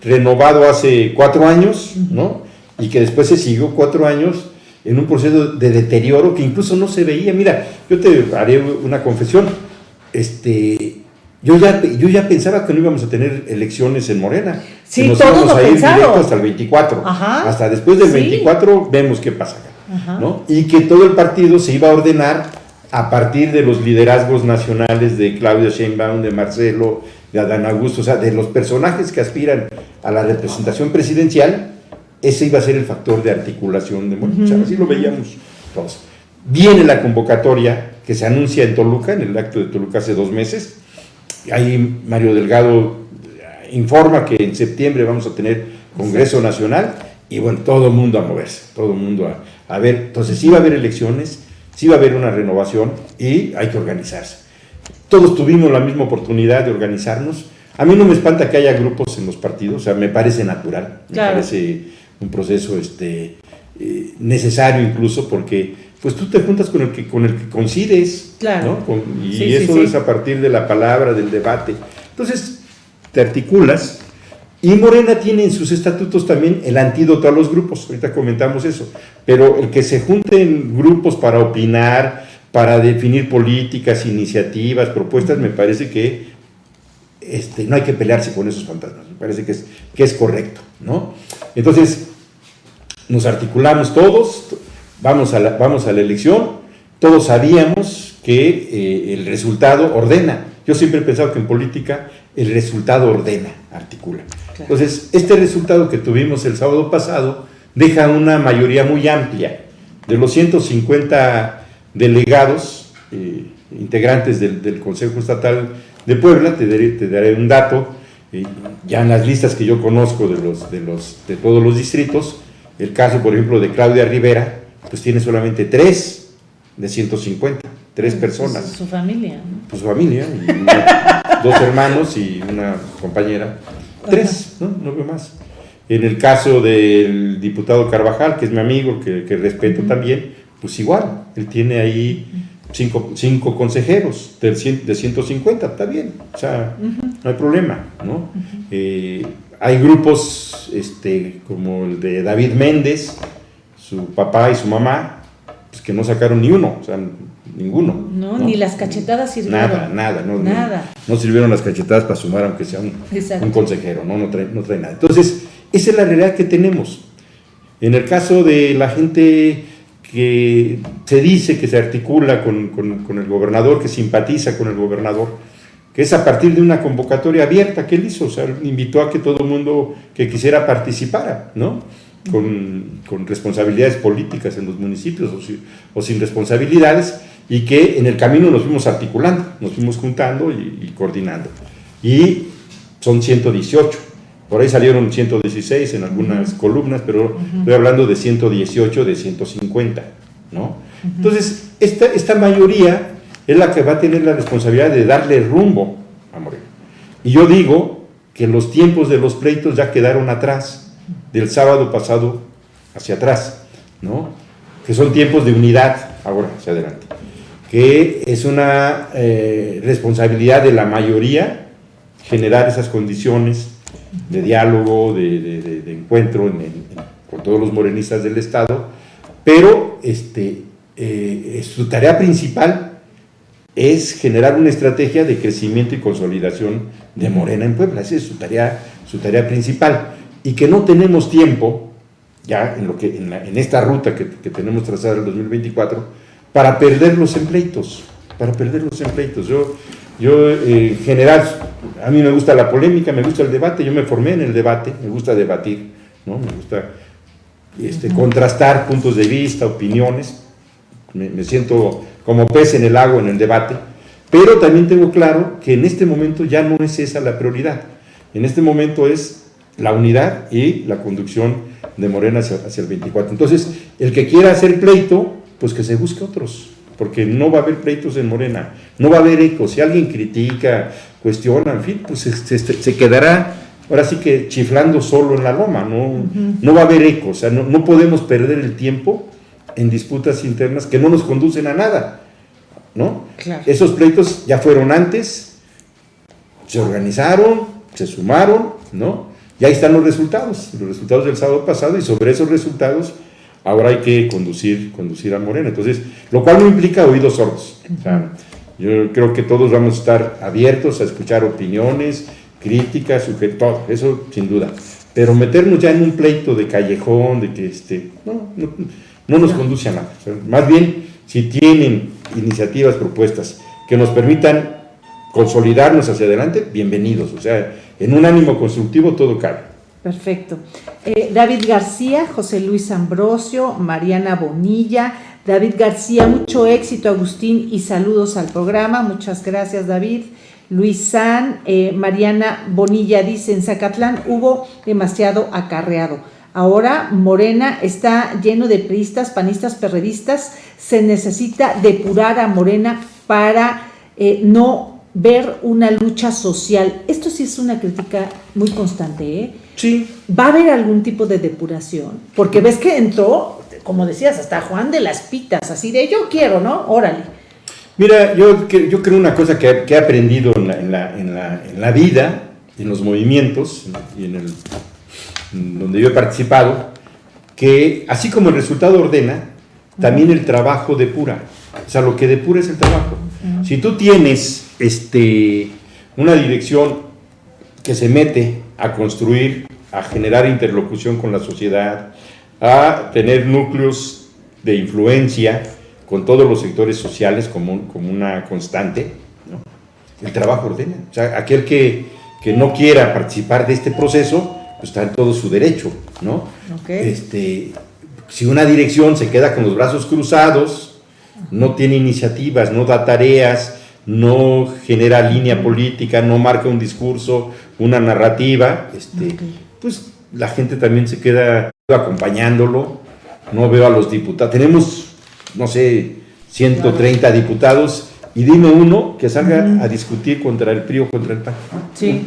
renovado hace cuatro años, ¿no? Y que después se siguió cuatro años en un proceso de deterioro que incluso no se veía. Mira, yo te haré una confesión, este, yo ya, yo ya pensaba que no íbamos a tener elecciones en Morena. Sí, nos íbamos a ir directo hasta el 24. Hasta después del 24 vemos qué pasa. ¿No? Y que todo el partido se iba a ordenar a partir de los liderazgos nacionales de Claudia Sheinbaum, de Marcelo, de Adán Augusto, o sea, de los personajes que aspiran a la representación presidencial, ese iba a ser el factor de articulación de Morena. así lo veíamos todos. Viene la convocatoria que se anuncia en Toluca, en el acto de Toluca hace dos meses. Ahí Mario Delgado informa que en septiembre vamos a tener Congreso Nacional y bueno, todo el mundo a moverse, todo el mundo a, a ver. Entonces sí va a haber elecciones, sí va a haber una renovación y hay que organizarse. Todos tuvimos la misma oportunidad de organizarnos. A mí no me espanta que haya grupos en los partidos, o sea, me parece natural, me parece un proceso este, eh, necesario incluso porque pues tú te juntas con el que, con el que coincides, ¿no? y eso es a partir de la palabra, del debate. Entonces, te articulas y Morena tiene en sus estatutos también el antídoto a los grupos, ahorita comentamos eso, pero el que se junten grupos para opinar, para definir políticas, iniciativas, propuestas, me parece que este, no hay que pelearse con esos fantasmas, me parece que es, que es correcto, ¿no? Entonces, nos articulamos todos, vamos a la, vamos a la elección, todos sabíamos que eh, el resultado ordena. Yo siempre he pensado que en política el resultado ordena, articula. Entonces, este resultado que tuvimos el sábado pasado deja una mayoría muy amplia. De los 150 delegados, eh, integrantes del, Consejo Estatal de Puebla, te daré, un dato, eh, ya en las listas que yo conozco de, los, de, los, de todos los distritos, el caso, por ejemplo, de Claudia Rivera, pues tiene solamente tres de 150, tres pues, personas. Su familia. Pues su familia, dos hermanos y una compañera. Tres, ¿no? No veo más. En el caso del diputado Carvajal, que es mi amigo, que, respeto también, pues igual, él tiene ahí cinco, cinco consejeros de, de 150, está bien, o sea, no hay problema, ¿no? Eh, hay grupos este, como el de David Méndez, su papá y su mamá, pues que no sacaron ni uno, o sea, ninguno. No, ni las cachetadas sirvieron. Nada, nada, no, nada. No, sirvieron las cachetadas para sumar, aunque sea un, un consejero, ¿no? No trae, no trae nada. Entonces, esa es la realidad que tenemos. En el caso de la gente que se dice que se articula con, con, con, el gobernador, que simpatiza con el gobernador, que es a partir de una convocatoria abierta que él hizo, o sea, invitó a que todo el mundo que quisiera participara, ¿no? con, con, responsabilidades políticas en los municipios o, sin responsabilidades y que en el camino nos fuimos articulando, nos fuimos juntando y, coordinando. Y son 118. Por ahí salieron 116 en algunas columnas, pero estoy hablando de 118 de 150. ¿no? Entonces, esta, esta mayoría es la que va a tener la responsabilidad de darle rumbo a Moreno. Y yo digo que los tiempos de los pleitos ya quedaron atrás del sábado pasado hacia atrás, ¿no? que son tiempos de unidad ahora hacia adelante, que es una eh, responsabilidad de la mayoría generar esas condiciones de diálogo, de, encuentro con todos los morenistas del Estado, pero este, eh, su tarea principal es generar una estrategia de crecimiento y consolidación de Morena en Puebla, esa es su tarea, su tarea principal. Y que no tenemos tiempo, ya en, lo que, en, esta ruta que, tenemos trazada el 2024, para perder los empleitos, para perder los empleitos. Yo, yo eh, en general, a mí me gusta la polémica, me gusta el debate, yo me formé en el debate, me gusta debatir, ¿no? me gusta este, contrastar puntos de vista, opiniones, me, me siento como pez en el agua en el debate, pero también tengo claro que en este momento ya no es esa la prioridad. En este momento es la unidad y la conducción de Morena hacia, el 24. Entonces, el que quiera hacer pleito, pues que se busque otros, porque no va a haber pleitos en Morena, no va a haber eco. Si alguien critica, cuestiona, en fin, pues se, quedará ahora sí que chiflando solo en la loma, no, no va a haber eco, o sea, no, podemos perder el tiempo en disputas internas que no nos conducen a nada, ¿no? Esos pleitos ya fueron antes, se organizaron, se sumaron, ¿no? Y ahí están los resultados, los resultados del sábado pasado y sobre esos resultados ahora hay que conducir, conducir a Morena. Entonces, lo cual no implica oídos sordos. yo creo que todos vamos a estar abiertos a escuchar opiniones, críticas, todo, eso sin duda. Pero meternos ya en un pleito de callejón, de que este, no, no, nos conduce a nada. más bien, si tienen iniciativas, propuestas que nos permitan consolidarnos hacia adelante, bienvenidos. O sea, en un ánimo constructivo todo cabe. Perfecto. Eh, David García, José Luis Ambrosio, Mariana Bonilla. David García, mucho éxito, Agustín, y saludos al programa. Muchas gracias, David. Luis San, eh, Mariana Bonilla dice, en Zacatlán hubo demasiado acarreado. Ahora Morena está lleno de priistas, panistas, perredistas. Se necesita depurar a Morena para eh, no ver una lucha social. Esto sí es una crítica muy constante, ¿eh? Sí. ¿Va a haber algún tipo de depuración? Porque ves que entró, como decías, hasta Juan de las Pitas, así de yo quiero, ¿no? Órale. Mira, yo, yo creo una cosa que, he aprendido en la, en, la, en, la, vida, en los movimientos y en el donde yo he participado, que así como el resultado ordena, también el trabajo depura. O sea, lo que depura es el trabajo. Si tú tienes este, una dirección que se mete a construir, a generar interlocución con la sociedad, a tener núcleos de influencia, con todos los sectores sociales como, como una constante, el trabajo ordena. O sea, aquel que, que, no quiera participar de este proceso, pues está en todo su derecho, ¿no? Este, si una dirección se queda con los brazos cruzados, no tiene iniciativas, no da tareas, no genera línea política, no marca un discurso, una narrativa, este, pues la gente también se queda acompañándolo, no veo a los diputados, tenemos no sé, 130 diputados, y dime uno que salga a discutir contra el PRI o contra el PAN. Sí.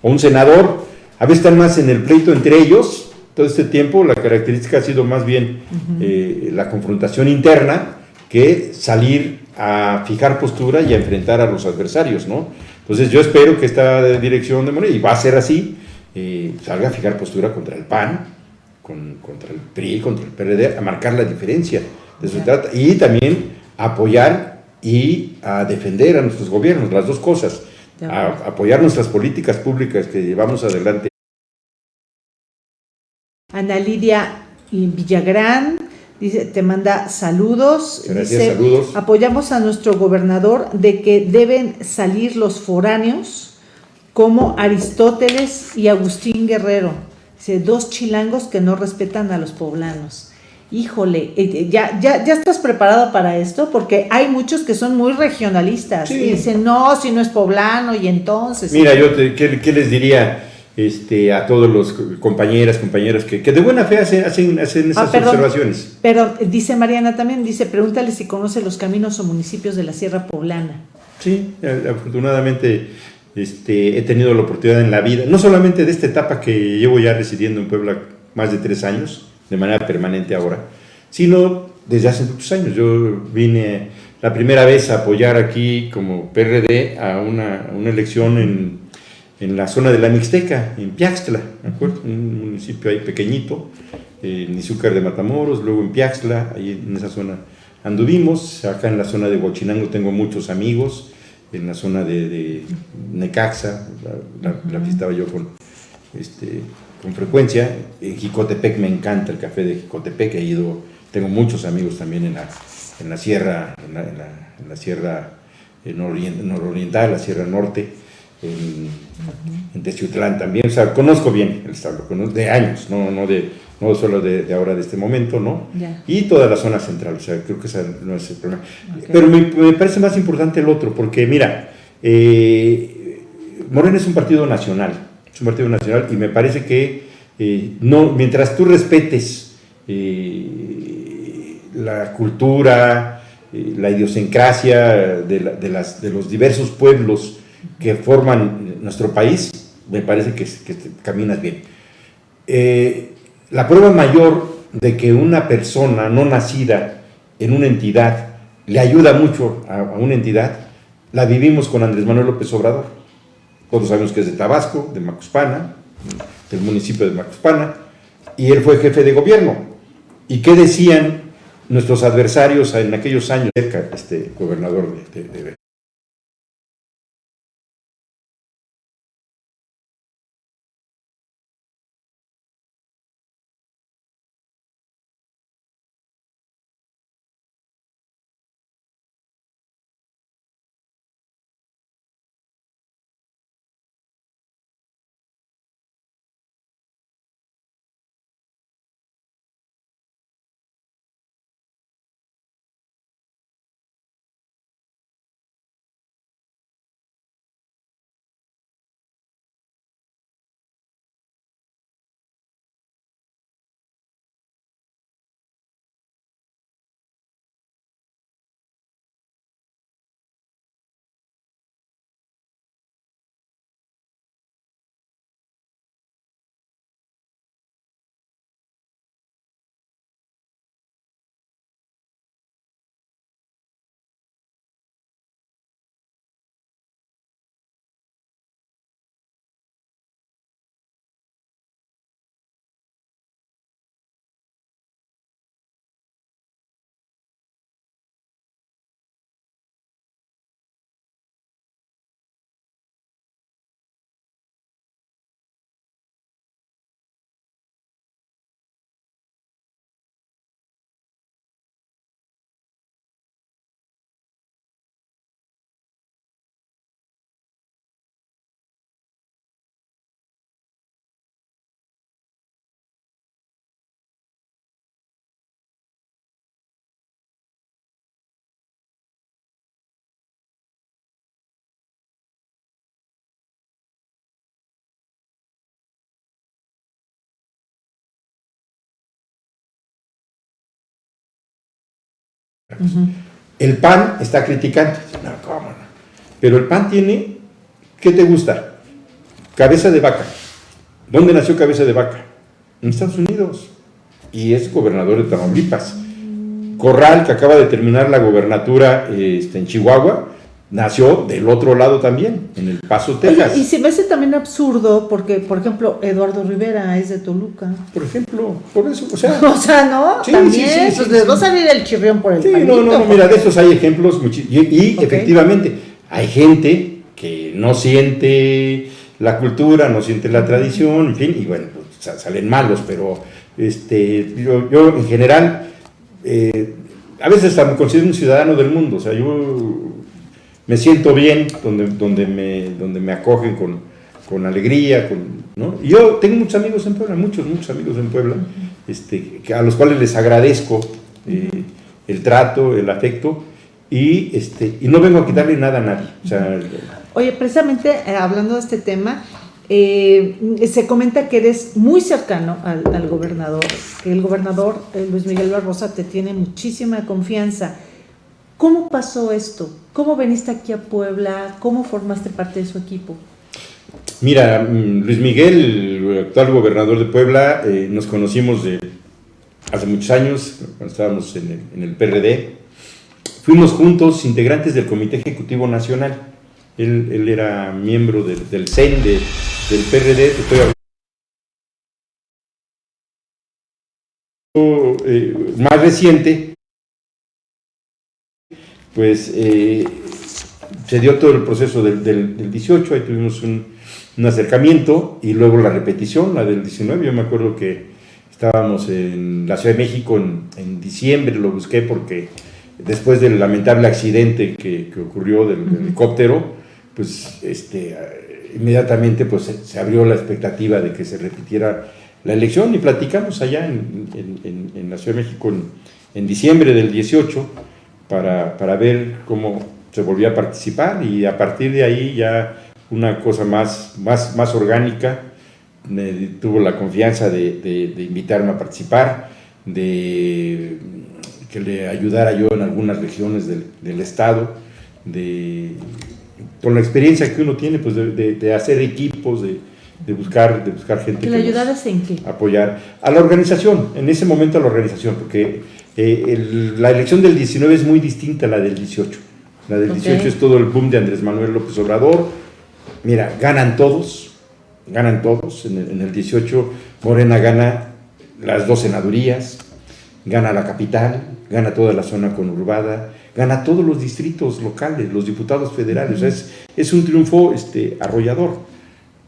O un senador, a veces están más en el pleito entre ellos, todo este tiempo la característica ha sido más bien eh, la confrontación interna que salir a fijar postura y a enfrentar a los adversarios, ¿no? Entonces yo espero que esta dirección de Morena, y va a ser así, eh, salga a fijar postura contra el PAN, contra el PRI, contra el PRD, a marcar la diferencia trata. Y también apoyar y a defender a nuestros gobiernos, las dos cosas. A, apoyar nuestras políticas públicas que llevamos adelante. Ana Lidia Villagrán dice, te manda saludos. Gracias, saludos. Apoyamos a nuestro gobernador de que deben salir los foráneos como Aristóteles y Agustín Guerrero. Dice, dos chilangos que no respetan a los poblanos híjole, eh, ya, ya, ya estás preparado para esto, porque hay muchos que son muy regionalistas y dicen, no, si no es poblano, y entonces... Mira, yo te, ¿qué, les diría este, a todos los compañeras, compañeros que, que de buena fe hacen, hacen, hacen esas ah, observaciones? Pero dice Mariana también, dice, pregúntale si conoce los caminos o municipios de la Sierra Poblana. Sí, afortunadamente este, he tenido la oportunidad en la vida, no solamente de esta etapa que llevo ya residiendo en Puebla más de tres años, de manera permanente ahora, sino desde hace muchos años. Yo vine la primera vez a apoyar aquí como PRD a una, una elección en, en, la zona de la Mixteca, en Piaxtla, ¿me acuerdo? Un municipio ahí pequeñito, en Izúcar de Matamoros, luego en Piaxtla, ahí en esa zona anduvimos. Acá en la zona de Huachinango tengo muchos amigos, en la zona de, Necaxa, la, la, yo con este, con frecuencia. En Jicotepec me encanta el café de Jicotepec, he ido, tengo muchos amigos también en la, en la sierra, en la, en la, sierra eh, nororiental, la sierra norte, en, en Teciutlán también, o sea, conozco bien el estado, de años, no, no, de, no solo de, ahora, de este momento, ¿no? Y toda la zona central, o sea, creo que ese no es el problema. Pero me, me, parece más importante el otro, porque mira, eh, Morena es un partido nacional, es un partido nacional y me parece que eh, no, mientras tú respetes eh, la cultura, la idiosincrasia de, las, de, los diversos pueblos que forman nuestro país, me parece que, caminas bien. la prueba mayor de que una persona no nacida en una entidad le ayuda mucho a, una entidad, la vivimos con Andrés Manuel López Obrador. Todos sabemos que es de Tabasco, de Macuspana, del municipio de Macuspana, y él fue jefe de gobierno. ¿Y qué decían nuestros adversarios en aquellos años cerca, este gobernador de, de, El PAN está criticando. No, ¿cómo no? Pero el PAN tiene, ¿qué te gusta? Cabeza de vaca. ¿Dónde nació Cabeza de Vaca? En Estados Unidos. Y es gobernador de Tamaulipas. Corral, que acaba de terminar la gobernatura este, en Chihuahua, nació del otro lado también, en El Paso, Texas. y se me hace también absurdo porque, por ejemplo, Eduardo Rivera es de Toluca. Por ejemplo, por eso, o sea... o sea, ¿no? Sí, también, sí, sí, pues les va a salir el chirrión por el Sí, no, no, no, mira, de estos hay ejemplos, y, efectivamente, hay gente que no siente la cultura, no siente la tradición, en fin, y bueno, pues, salen malos, pero este, yo, yo en general... Eh, a veces me considero un ciudadano del mundo, o sea, yo me siento bien, donde, donde, me, donde me acogen con, con alegría, con, ¿no? Yo tengo muchos amigos en Puebla, muchos, muchos amigos en Puebla, este, a los cuales les agradezco eh, el trato, el afecto, y, este, y no vengo a quitarle nada a nadie. Oye, precisamente eh, hablando de este tema, eh, se comenta que eres muy cercano al, al gobernador, que el gobernador Luis Miguel Barbosa te tiene muchísima confianza. ¿Cómo pasó esto? ¿Cómo veniste aquí a Puebla? ¿Cómo formaste parte de su equipo? Mira, mm, Luis Miguel, el actual gobernador de Puebla, eh, nos conocimos hace muchos años, cuando estábamos en el, PRD. Fuimos juntos integrantes del Comité Ejecutivo Nacional. Él, era miembro del, CEN, del PRD. Estoy eh, más reciente, pues eh, se dio todo el proceso del, del, 18, ahí tuvimos un, un, acercamiento y luego la repetición, la del 19, yo me acuerdo que estábamos en la Ciudad de México en, en diciembre, lo busqué porque después del lamentable accidente que, que ocurrió del, helicóptero, pues este, inmediatamente pues, se, abrió la expectativa de que se repitiera la elección y platicamos allá en, en, en la Ciudad de México en, en diciembre del 18 para, para, ver cómo se volvía a participar y a partir de ahí ya una cosa más, más, más orgánica, me tuvo la confianza de, de, invitarme a participar, de que le ayudara yo en algunas regiones del, del estado, de, con la experiencia que uno tiene pues de, de hacer equipos, de, de buscar, de buscar gente que le ayudaras en qué? Apoyar a la organización, en ese momento a la organización, porque eh, la elección del 19 es muy distinta a la del 18. La del 18 es todo el boom de Andrés Manuel López Obrador. Mira, ganan todos, ganan todos. En el, en el 18 Morena gana las dos senadurías, gana la capital, gana toda la zona conurbada, gana todos los distritos locales, los diputados federales. o sea, es, es, un triunfo este, arrollador,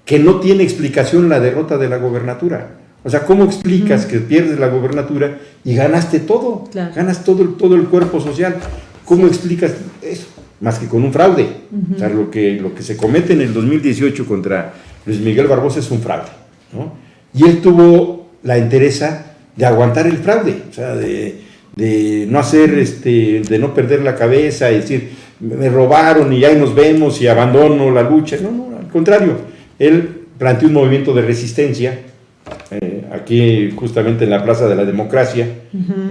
que no tiene explicación la derrota de la gobernatura. O sea, ¿cómo explicas que pierdes la gobernatura y ganaste todo? Ganas todo, todo el cuerpo social. ¿Cómo explicas eso? Más que con un fraude. O sea, lo que, lo que se comete en el 2018 contra Luis Miguel Barbosa es un fraude. ¿no? Y él tuvo la entereza de aguantar el fraude, o sea, de, de no hacer, este, de no perder la cabeza y decir, me robaron y ahí nos vemos y abandono la lucha. No, no, al contrario, él planteó un movimiento de resistencia, aquí justamente en la Plaza de la Democracia,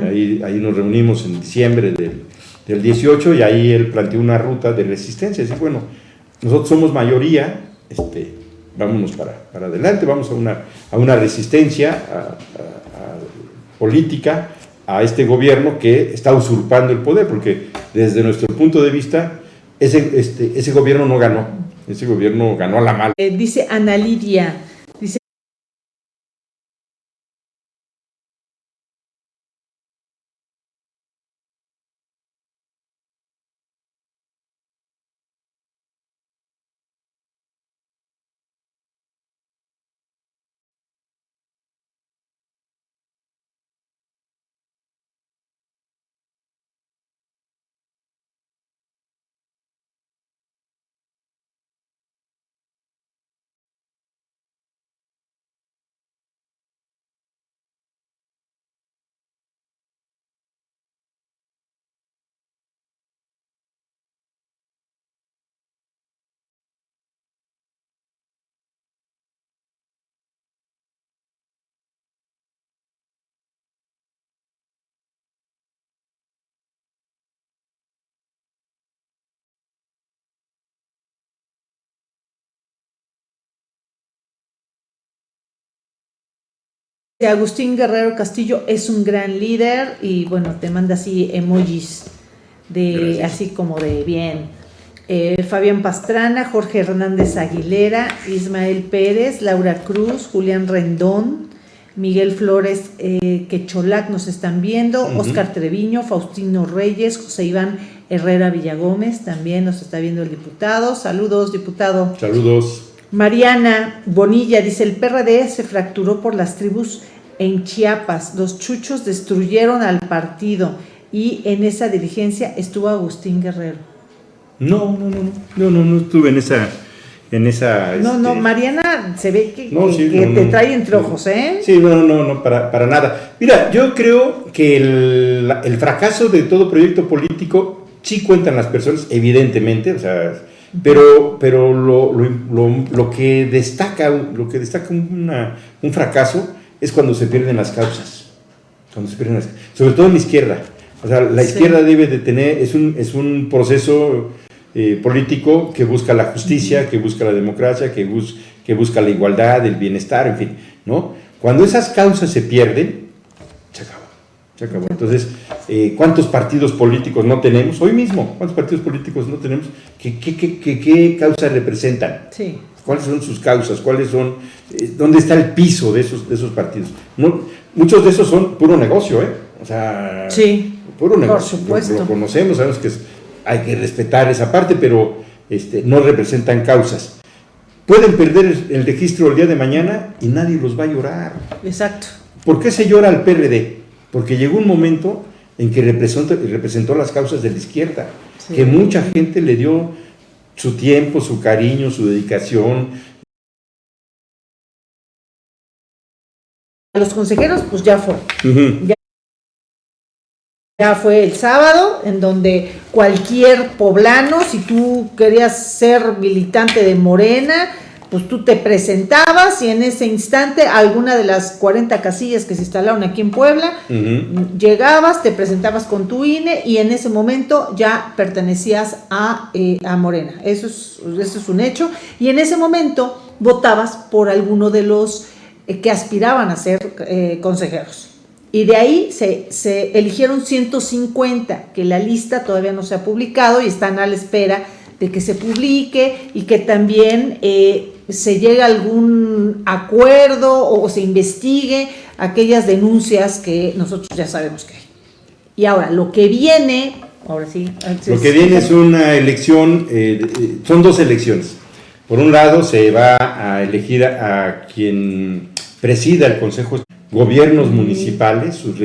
ahí, ahí nos reunimos en diciembre del, del 18 y ahí él planteó una ruta de resistencia, decir, bueno, nosotros somos mayoría, este, vámonos para, para adelante, vamos a una, a una resistencia política a este gobierno que está usurpando el poder, porque desde nuestro punto de vista, ese, este, ese gobierno no ganó, ese gobierno ganó a la mala. Eh, dice Ana Lidia, Agustín Guerrero Castillo es un gran líder y bueno, te manda así emojis de así como de bien. Eh, Fabián Pastrana, Jorge Hernández Aguilera, Ismael Pérez, Laura Cruz, Julián Rendón, Miguel Flores eh, Quecholac nos están viendo, Oscar Treviño, Faustino Reyes, José Iván Herrera Villagómez, también nos está viendo el diputado. Saludos, diputado. Saludos. Mariana Bonilla dice, el PRD se fracturó por las tribus en Chiapas. Los chuchos destruyeron al partido y en esa dirigencia estuvo Agustín Guerrero. No, no, no, no, no, no estuve en esa... En esa no, no, este, Mariana se ve que, te trae entre ojos, ¿eh? Sí, no, no, no, para, para nada. Mira, yo creo que el, el fracaso de todo proyecto político sí cuentan las personas, evidentemente, o sea, pero, pero lo, lo, lo, que destaca, lo que destaca una, un fracaso es cuando se pierden las causas. Cuando se pierden sobre todo en la izquierda. O sea, la izquierda debe de tener, es un, es un proceso eh, político que busca la justicia, que busca la democracia, que, que busca la igualdad, el bienestar, en fin, ¿no? Cuando esas causas se pierden, se acabó, se acabó. Entonces, eh, ¿cuántos partidos políticos no tenemos? Hoy mismo, ¿cuántos partidos políticos no tenemos? ¿Qué, qué, qué, qué causas representan? Sí cuáles son sus causas, cuáles son, eh, dónde está el piso de esos, de esos partidos. muchos de esos son puro negocio, ¿eh? O sea, sí, puro negocio. Por supuesto. Lo, conocemos, sabemos que hay que respetar esa parte, pero este, no representan causas. Pueden perder el, registro el día de mañana y nadie los va a llorar. Exacto. ¿Por qué se llora al PRD? Porque llegó un momento en que representó, representó las causas de la izquierda, que mucha gente le dio su tiempo, su cariño, su dedicación. A los consejeros, pues ya fue. ya, fue el sábado, en donde cualquier poblano, si tú querías ser militante de Morena, pues tú te presentabas y en ese instante alguna de las 40 casillas que se instalaron aquí en Puebla, llegabas, te presentabas con tu INE y en ese momento ya pertenecías a, eh, a Morena. Eso es, eso es un hecho. Y en ese momento votabas por alguno de los eh, que aspiraban a ser eh, consejeros. Y de ahí se, se, eligieron 150, que la lista todavía no se ha publicado y están a la espera de que se publique y que también eh, se llegue a algún acuerdo o se investigue aquellas denuncias que nosotros ya sabemos que hay. Y ahora, lo que viene, ahora sí. lo que viene es una elección, son dos elecciones. Por un lado, se va a elegir a quien presida el Consejo Gobiernos municipales, sus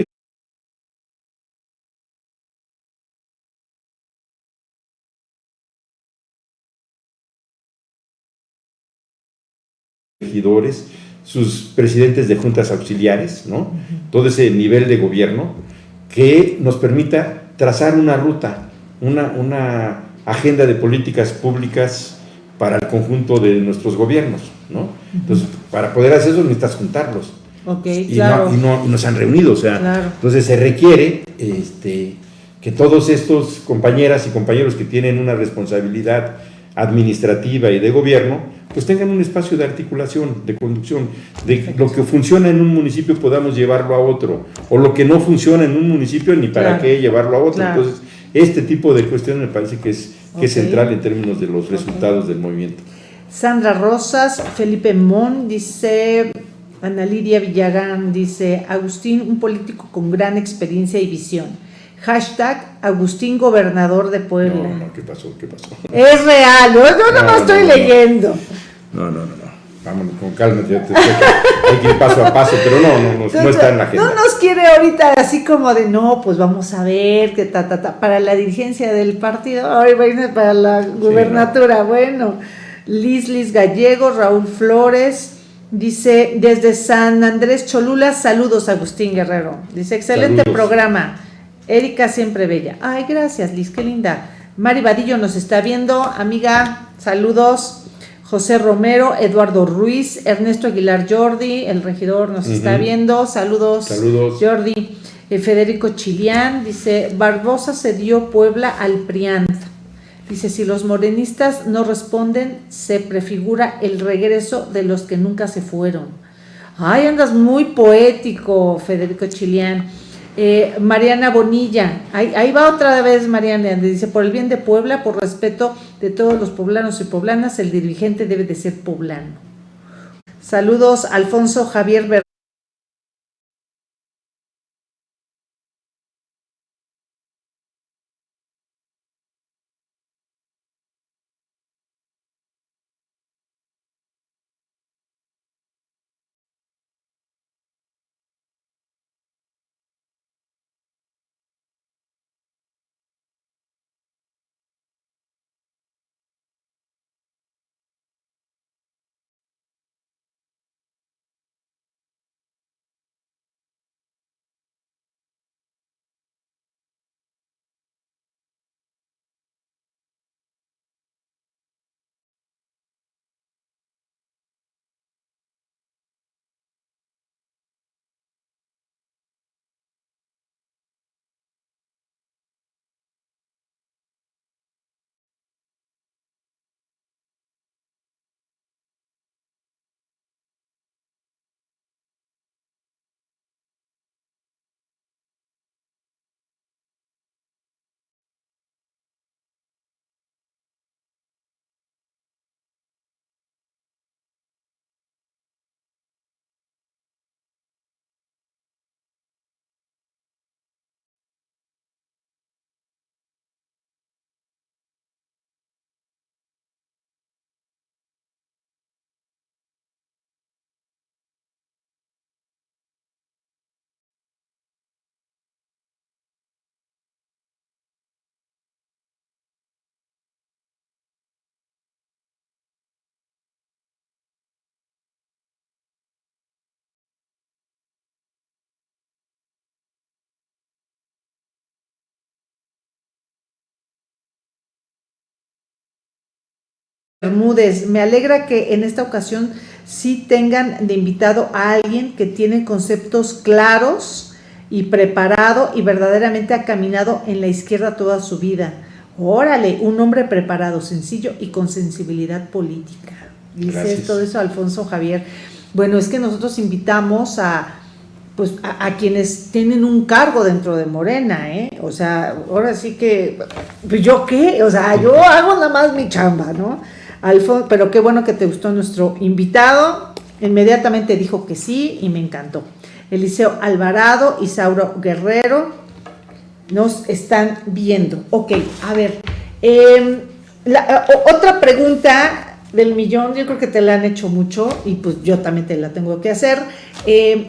regidores, sus presidentes de juntas auxiliares, ¿no? todo ese nivel de gobierno que nos permita trazar una ruta, una, una agenda de políticas públicas para el conjunto de nuestros gobiernos. ¿no? Entonces, para poder hacer eso necesitas juntarlos. y, no, y, no, se han reunido, o sea, entonces se requiere este, que todos estos compañeras y compañeros que tienen una responsabilidad administrativa y de gobierno, pues tengan un espacio de articulación, de conducción, de lo que funciona en un municipio podamos llevarlo a otro, o lo que no funciona en un municipio ni para qué llevarlo a otro. Entonces, este tipo de cuestiones me parece que es, que es central en términos de los resultados del movimiento. Sandra Rosas, Felipe Mon, dice, Ana Lidia Villagán, dice, Agustín, un político con gran experiencia y visión. Hashtag Agustín Gobernador de Puebla. No, no, ¿qué pasó? ¿Qué pasó? Es real, no, no, no, estoy leyendo. No, no, no, no. Vámonos con calma, ya te, hay que ir paso a paso, pero no, no, no, no está en la agenda. No nos quiere ahorita así como de, no, pues vamos a ver, que ta, ta, ta, para la dirigencia del partido, viene para la gubernatura, bueno. Lislis Gallego, Raúl Flores, dice desde San Andrés Cholula, saludos Agustín Guerrero. Dice, excelente programa. Erika siempre bella. Ay, gracias Liz, qué linda. Mari Vadillo nos está viendo, amiga, saludos. José Romero, Eduardo Ruiz, Ernesto Aguilar Jordi, el regidor nos está viendo, saludos, saludos. Jordi. Eh, Federico Chilián dice, Barbosa se dio Puebla al Prianta. Dice, si los morenistas no responden, se prefigura el regreso de los que nunca se fueron. Ay, andas muy poético, Federico Chilián. Eh, Mariana Bonilla, ahí, va otra vez Mariana, dice, por el bien de Puebla, por respeto de todos los poblanos y poblanas, el dirigente debe de ser poblano. Saludos, Alfonso Javier Bermúdez, me alegra que en esta ocasión sí tengan de invitado a alguien que tiene conceptos claros y preparado y verdaderamente ha caminado en la izquierda toda su vida. Órale, un hombre preparado, sencillo y con sensibilidad política. Dice todo eso Alfonso Javier. Bueno, es que nosotros invitamos a pues a, quienes tienen un cargo dentro de Morena, ¿eh? O sea, ahora sí que, pues yo qué, o sea, yo hago nada más mi chamba, ¿no? Alfonso, pero qué bueno que te gustó nuestro invitado, inmediatamente dijo que sí y me encantó. Eliseo Alvarado y Sauro Guerrero nos están viendo. Ok, a ver, em, otra pregunta del millón, yo creo que te la han hecho mucho y pues yo también te la tengo que hacer. Em,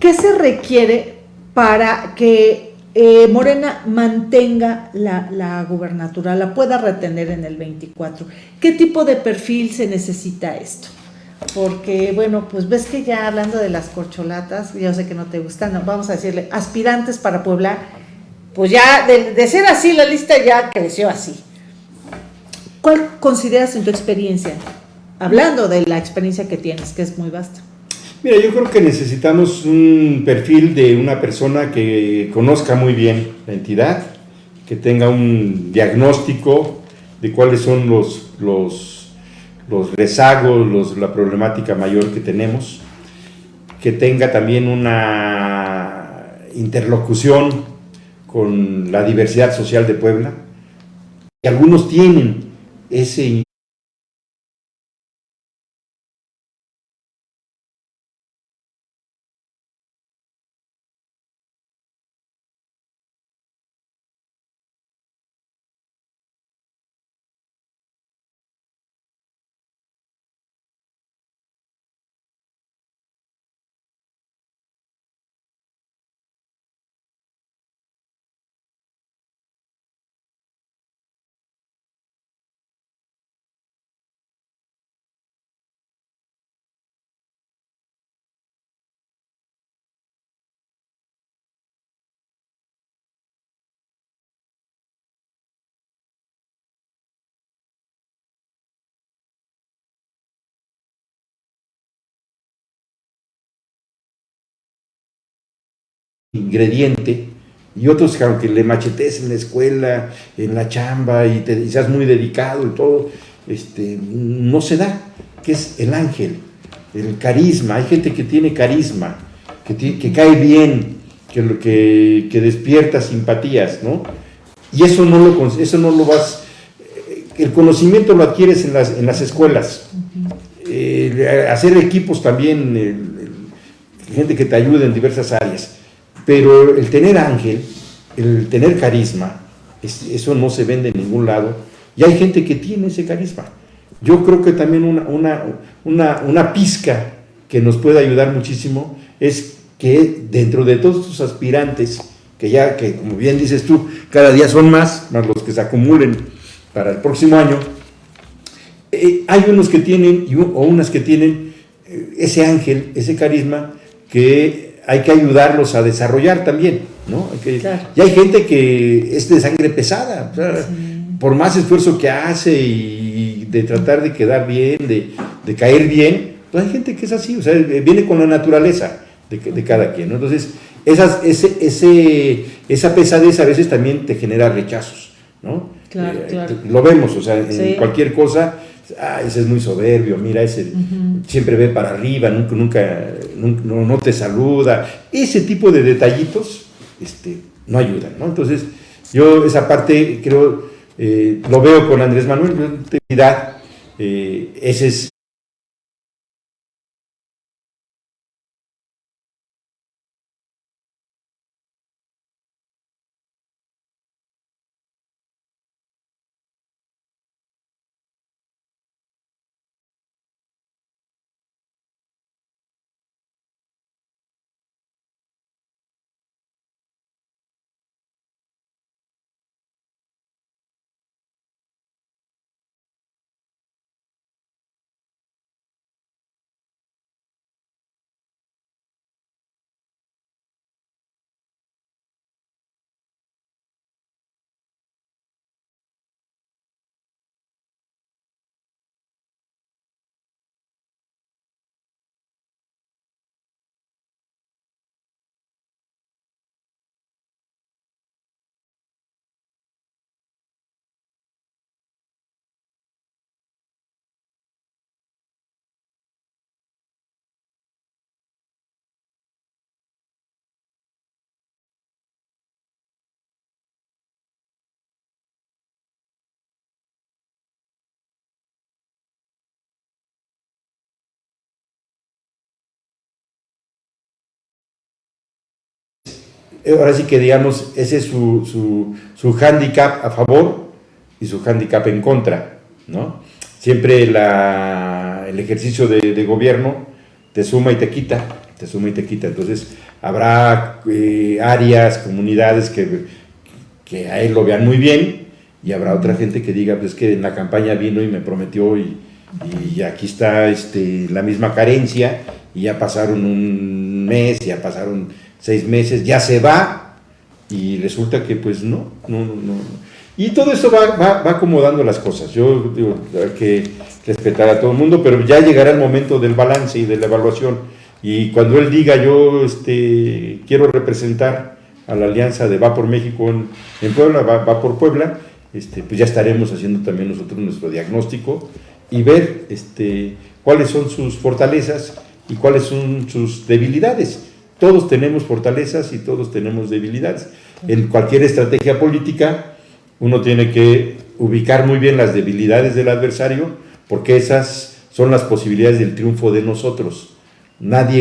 ¿Qué se requiere para que eh, Morena mantenga la, gubernatura, la pueda retener en el 24? ¿Qué tipo de perfil se necesita esto? Porque, bueno, pues ves que ya hablando de las corcholatas, yo sé que no te gustan, vamos a decirle, aspirantes para Puebla, pues ya de, de ser así, la lista ya creció así. ¿Cuál consideras en tu experiencia? Hablando de la experiencia que tienes, que es muy vasta. Mira, yo creo que necesitamos un perfil de una persona que conozca muy bien la entidad, que tenga un diagnóstico de cuáles son los, los, rezagos, la problemática mayor que tenemos, que tenga también una interlocución con la diversidad social de Puebla, que algunos tienen ese ingrediente y otros que aunque le machetes en la escuela, en la chamba y, te, seas muy dedicado y todo, este, no se da, que es el ángel, el carisma. Hay gente que tiene carisma, que, que cae bien, que, que, que, despierta simpatías, ¿no? Y eso no lo, eso no lo vas, eh, el conocimiento lo adquieres en las, en las escuelas. Eh, hacer equipos también, gente que te ayude en diversas áreas pero el tener ángel, el tener carisma, eso no se vende en ningún lado. Y hay gente que tiene ese carisma. Yo creo que también una, una, pizca que nos puede ayudar muchísimo es que dentro de todos estos aspirantes, que ya, que como bien dices tú, cada día son más, más los que se acumulen para el próximo año, eh, hay unos que tienen, o unas que tienen eh, ese ángel, ese carisma, que hay que ayudarlos a desarrollar también, ¿no? Y hay gente que es de sangre pesada, por más esfuerzo que hace y de tratar de quedar bien, de, caer bien, pues hay gente que es así, o sea, viene con la naturaleza de, cada quien, ¿no? Entonces, esas, ese, ese, esa pesadez a veces también te genera rechazos, ¿no? Claro, eh, claro. Lo vemos, o sea, en cualquier cosa ah, ese es muy soberbio, mira, ese siempre ve para arriba, nunca, nunca, no, te saluda. Ese tipo de detallitos este, no ayudan, ¿no? Entonces, yo esa parte creo, eh, lo veo con Andrés Manuel, eh, ese es ahora sí que digamos, ese es su, su, su hándicap a favor y su hándicap en contra, ¿no? Siempre la, el ejercicio de, de, gobierno te suma y te quita, te suma y te quita. Entonces, habrá eh, áreas, comunidades que, que a él lo vean muy bien y habrá otra gente que diga, pues que en la campaña vino y me prometió y, y aquí está este, la misma carencia y ya pasaron un mes, ya pasaron seis meses, ya se va y resulta que pues no, no, no. no. Y todo eso va, va, va, acomodando las cosas. Yo digo, que respetar a todo el mundo, pero ya llegará el momento del balance y de la evaluación. Y cuando él diga, yo este, quiero representar a la alianza de Va por México en, en Puebla, va, va, por Puebla, este, pues ya estaremos haciendo también nosotros nuestro diagnóstico y ver este, cuáles son sus fortalezas y cuáles son sus debilidades. Todos tenemos fortalezas y todos tenemos debilidades. En cualquier estrategia política, uno tiene que ubicar muy bien las debilidades del adversario, porque esas son las posibilidades del triunfo de nosotros. Nadie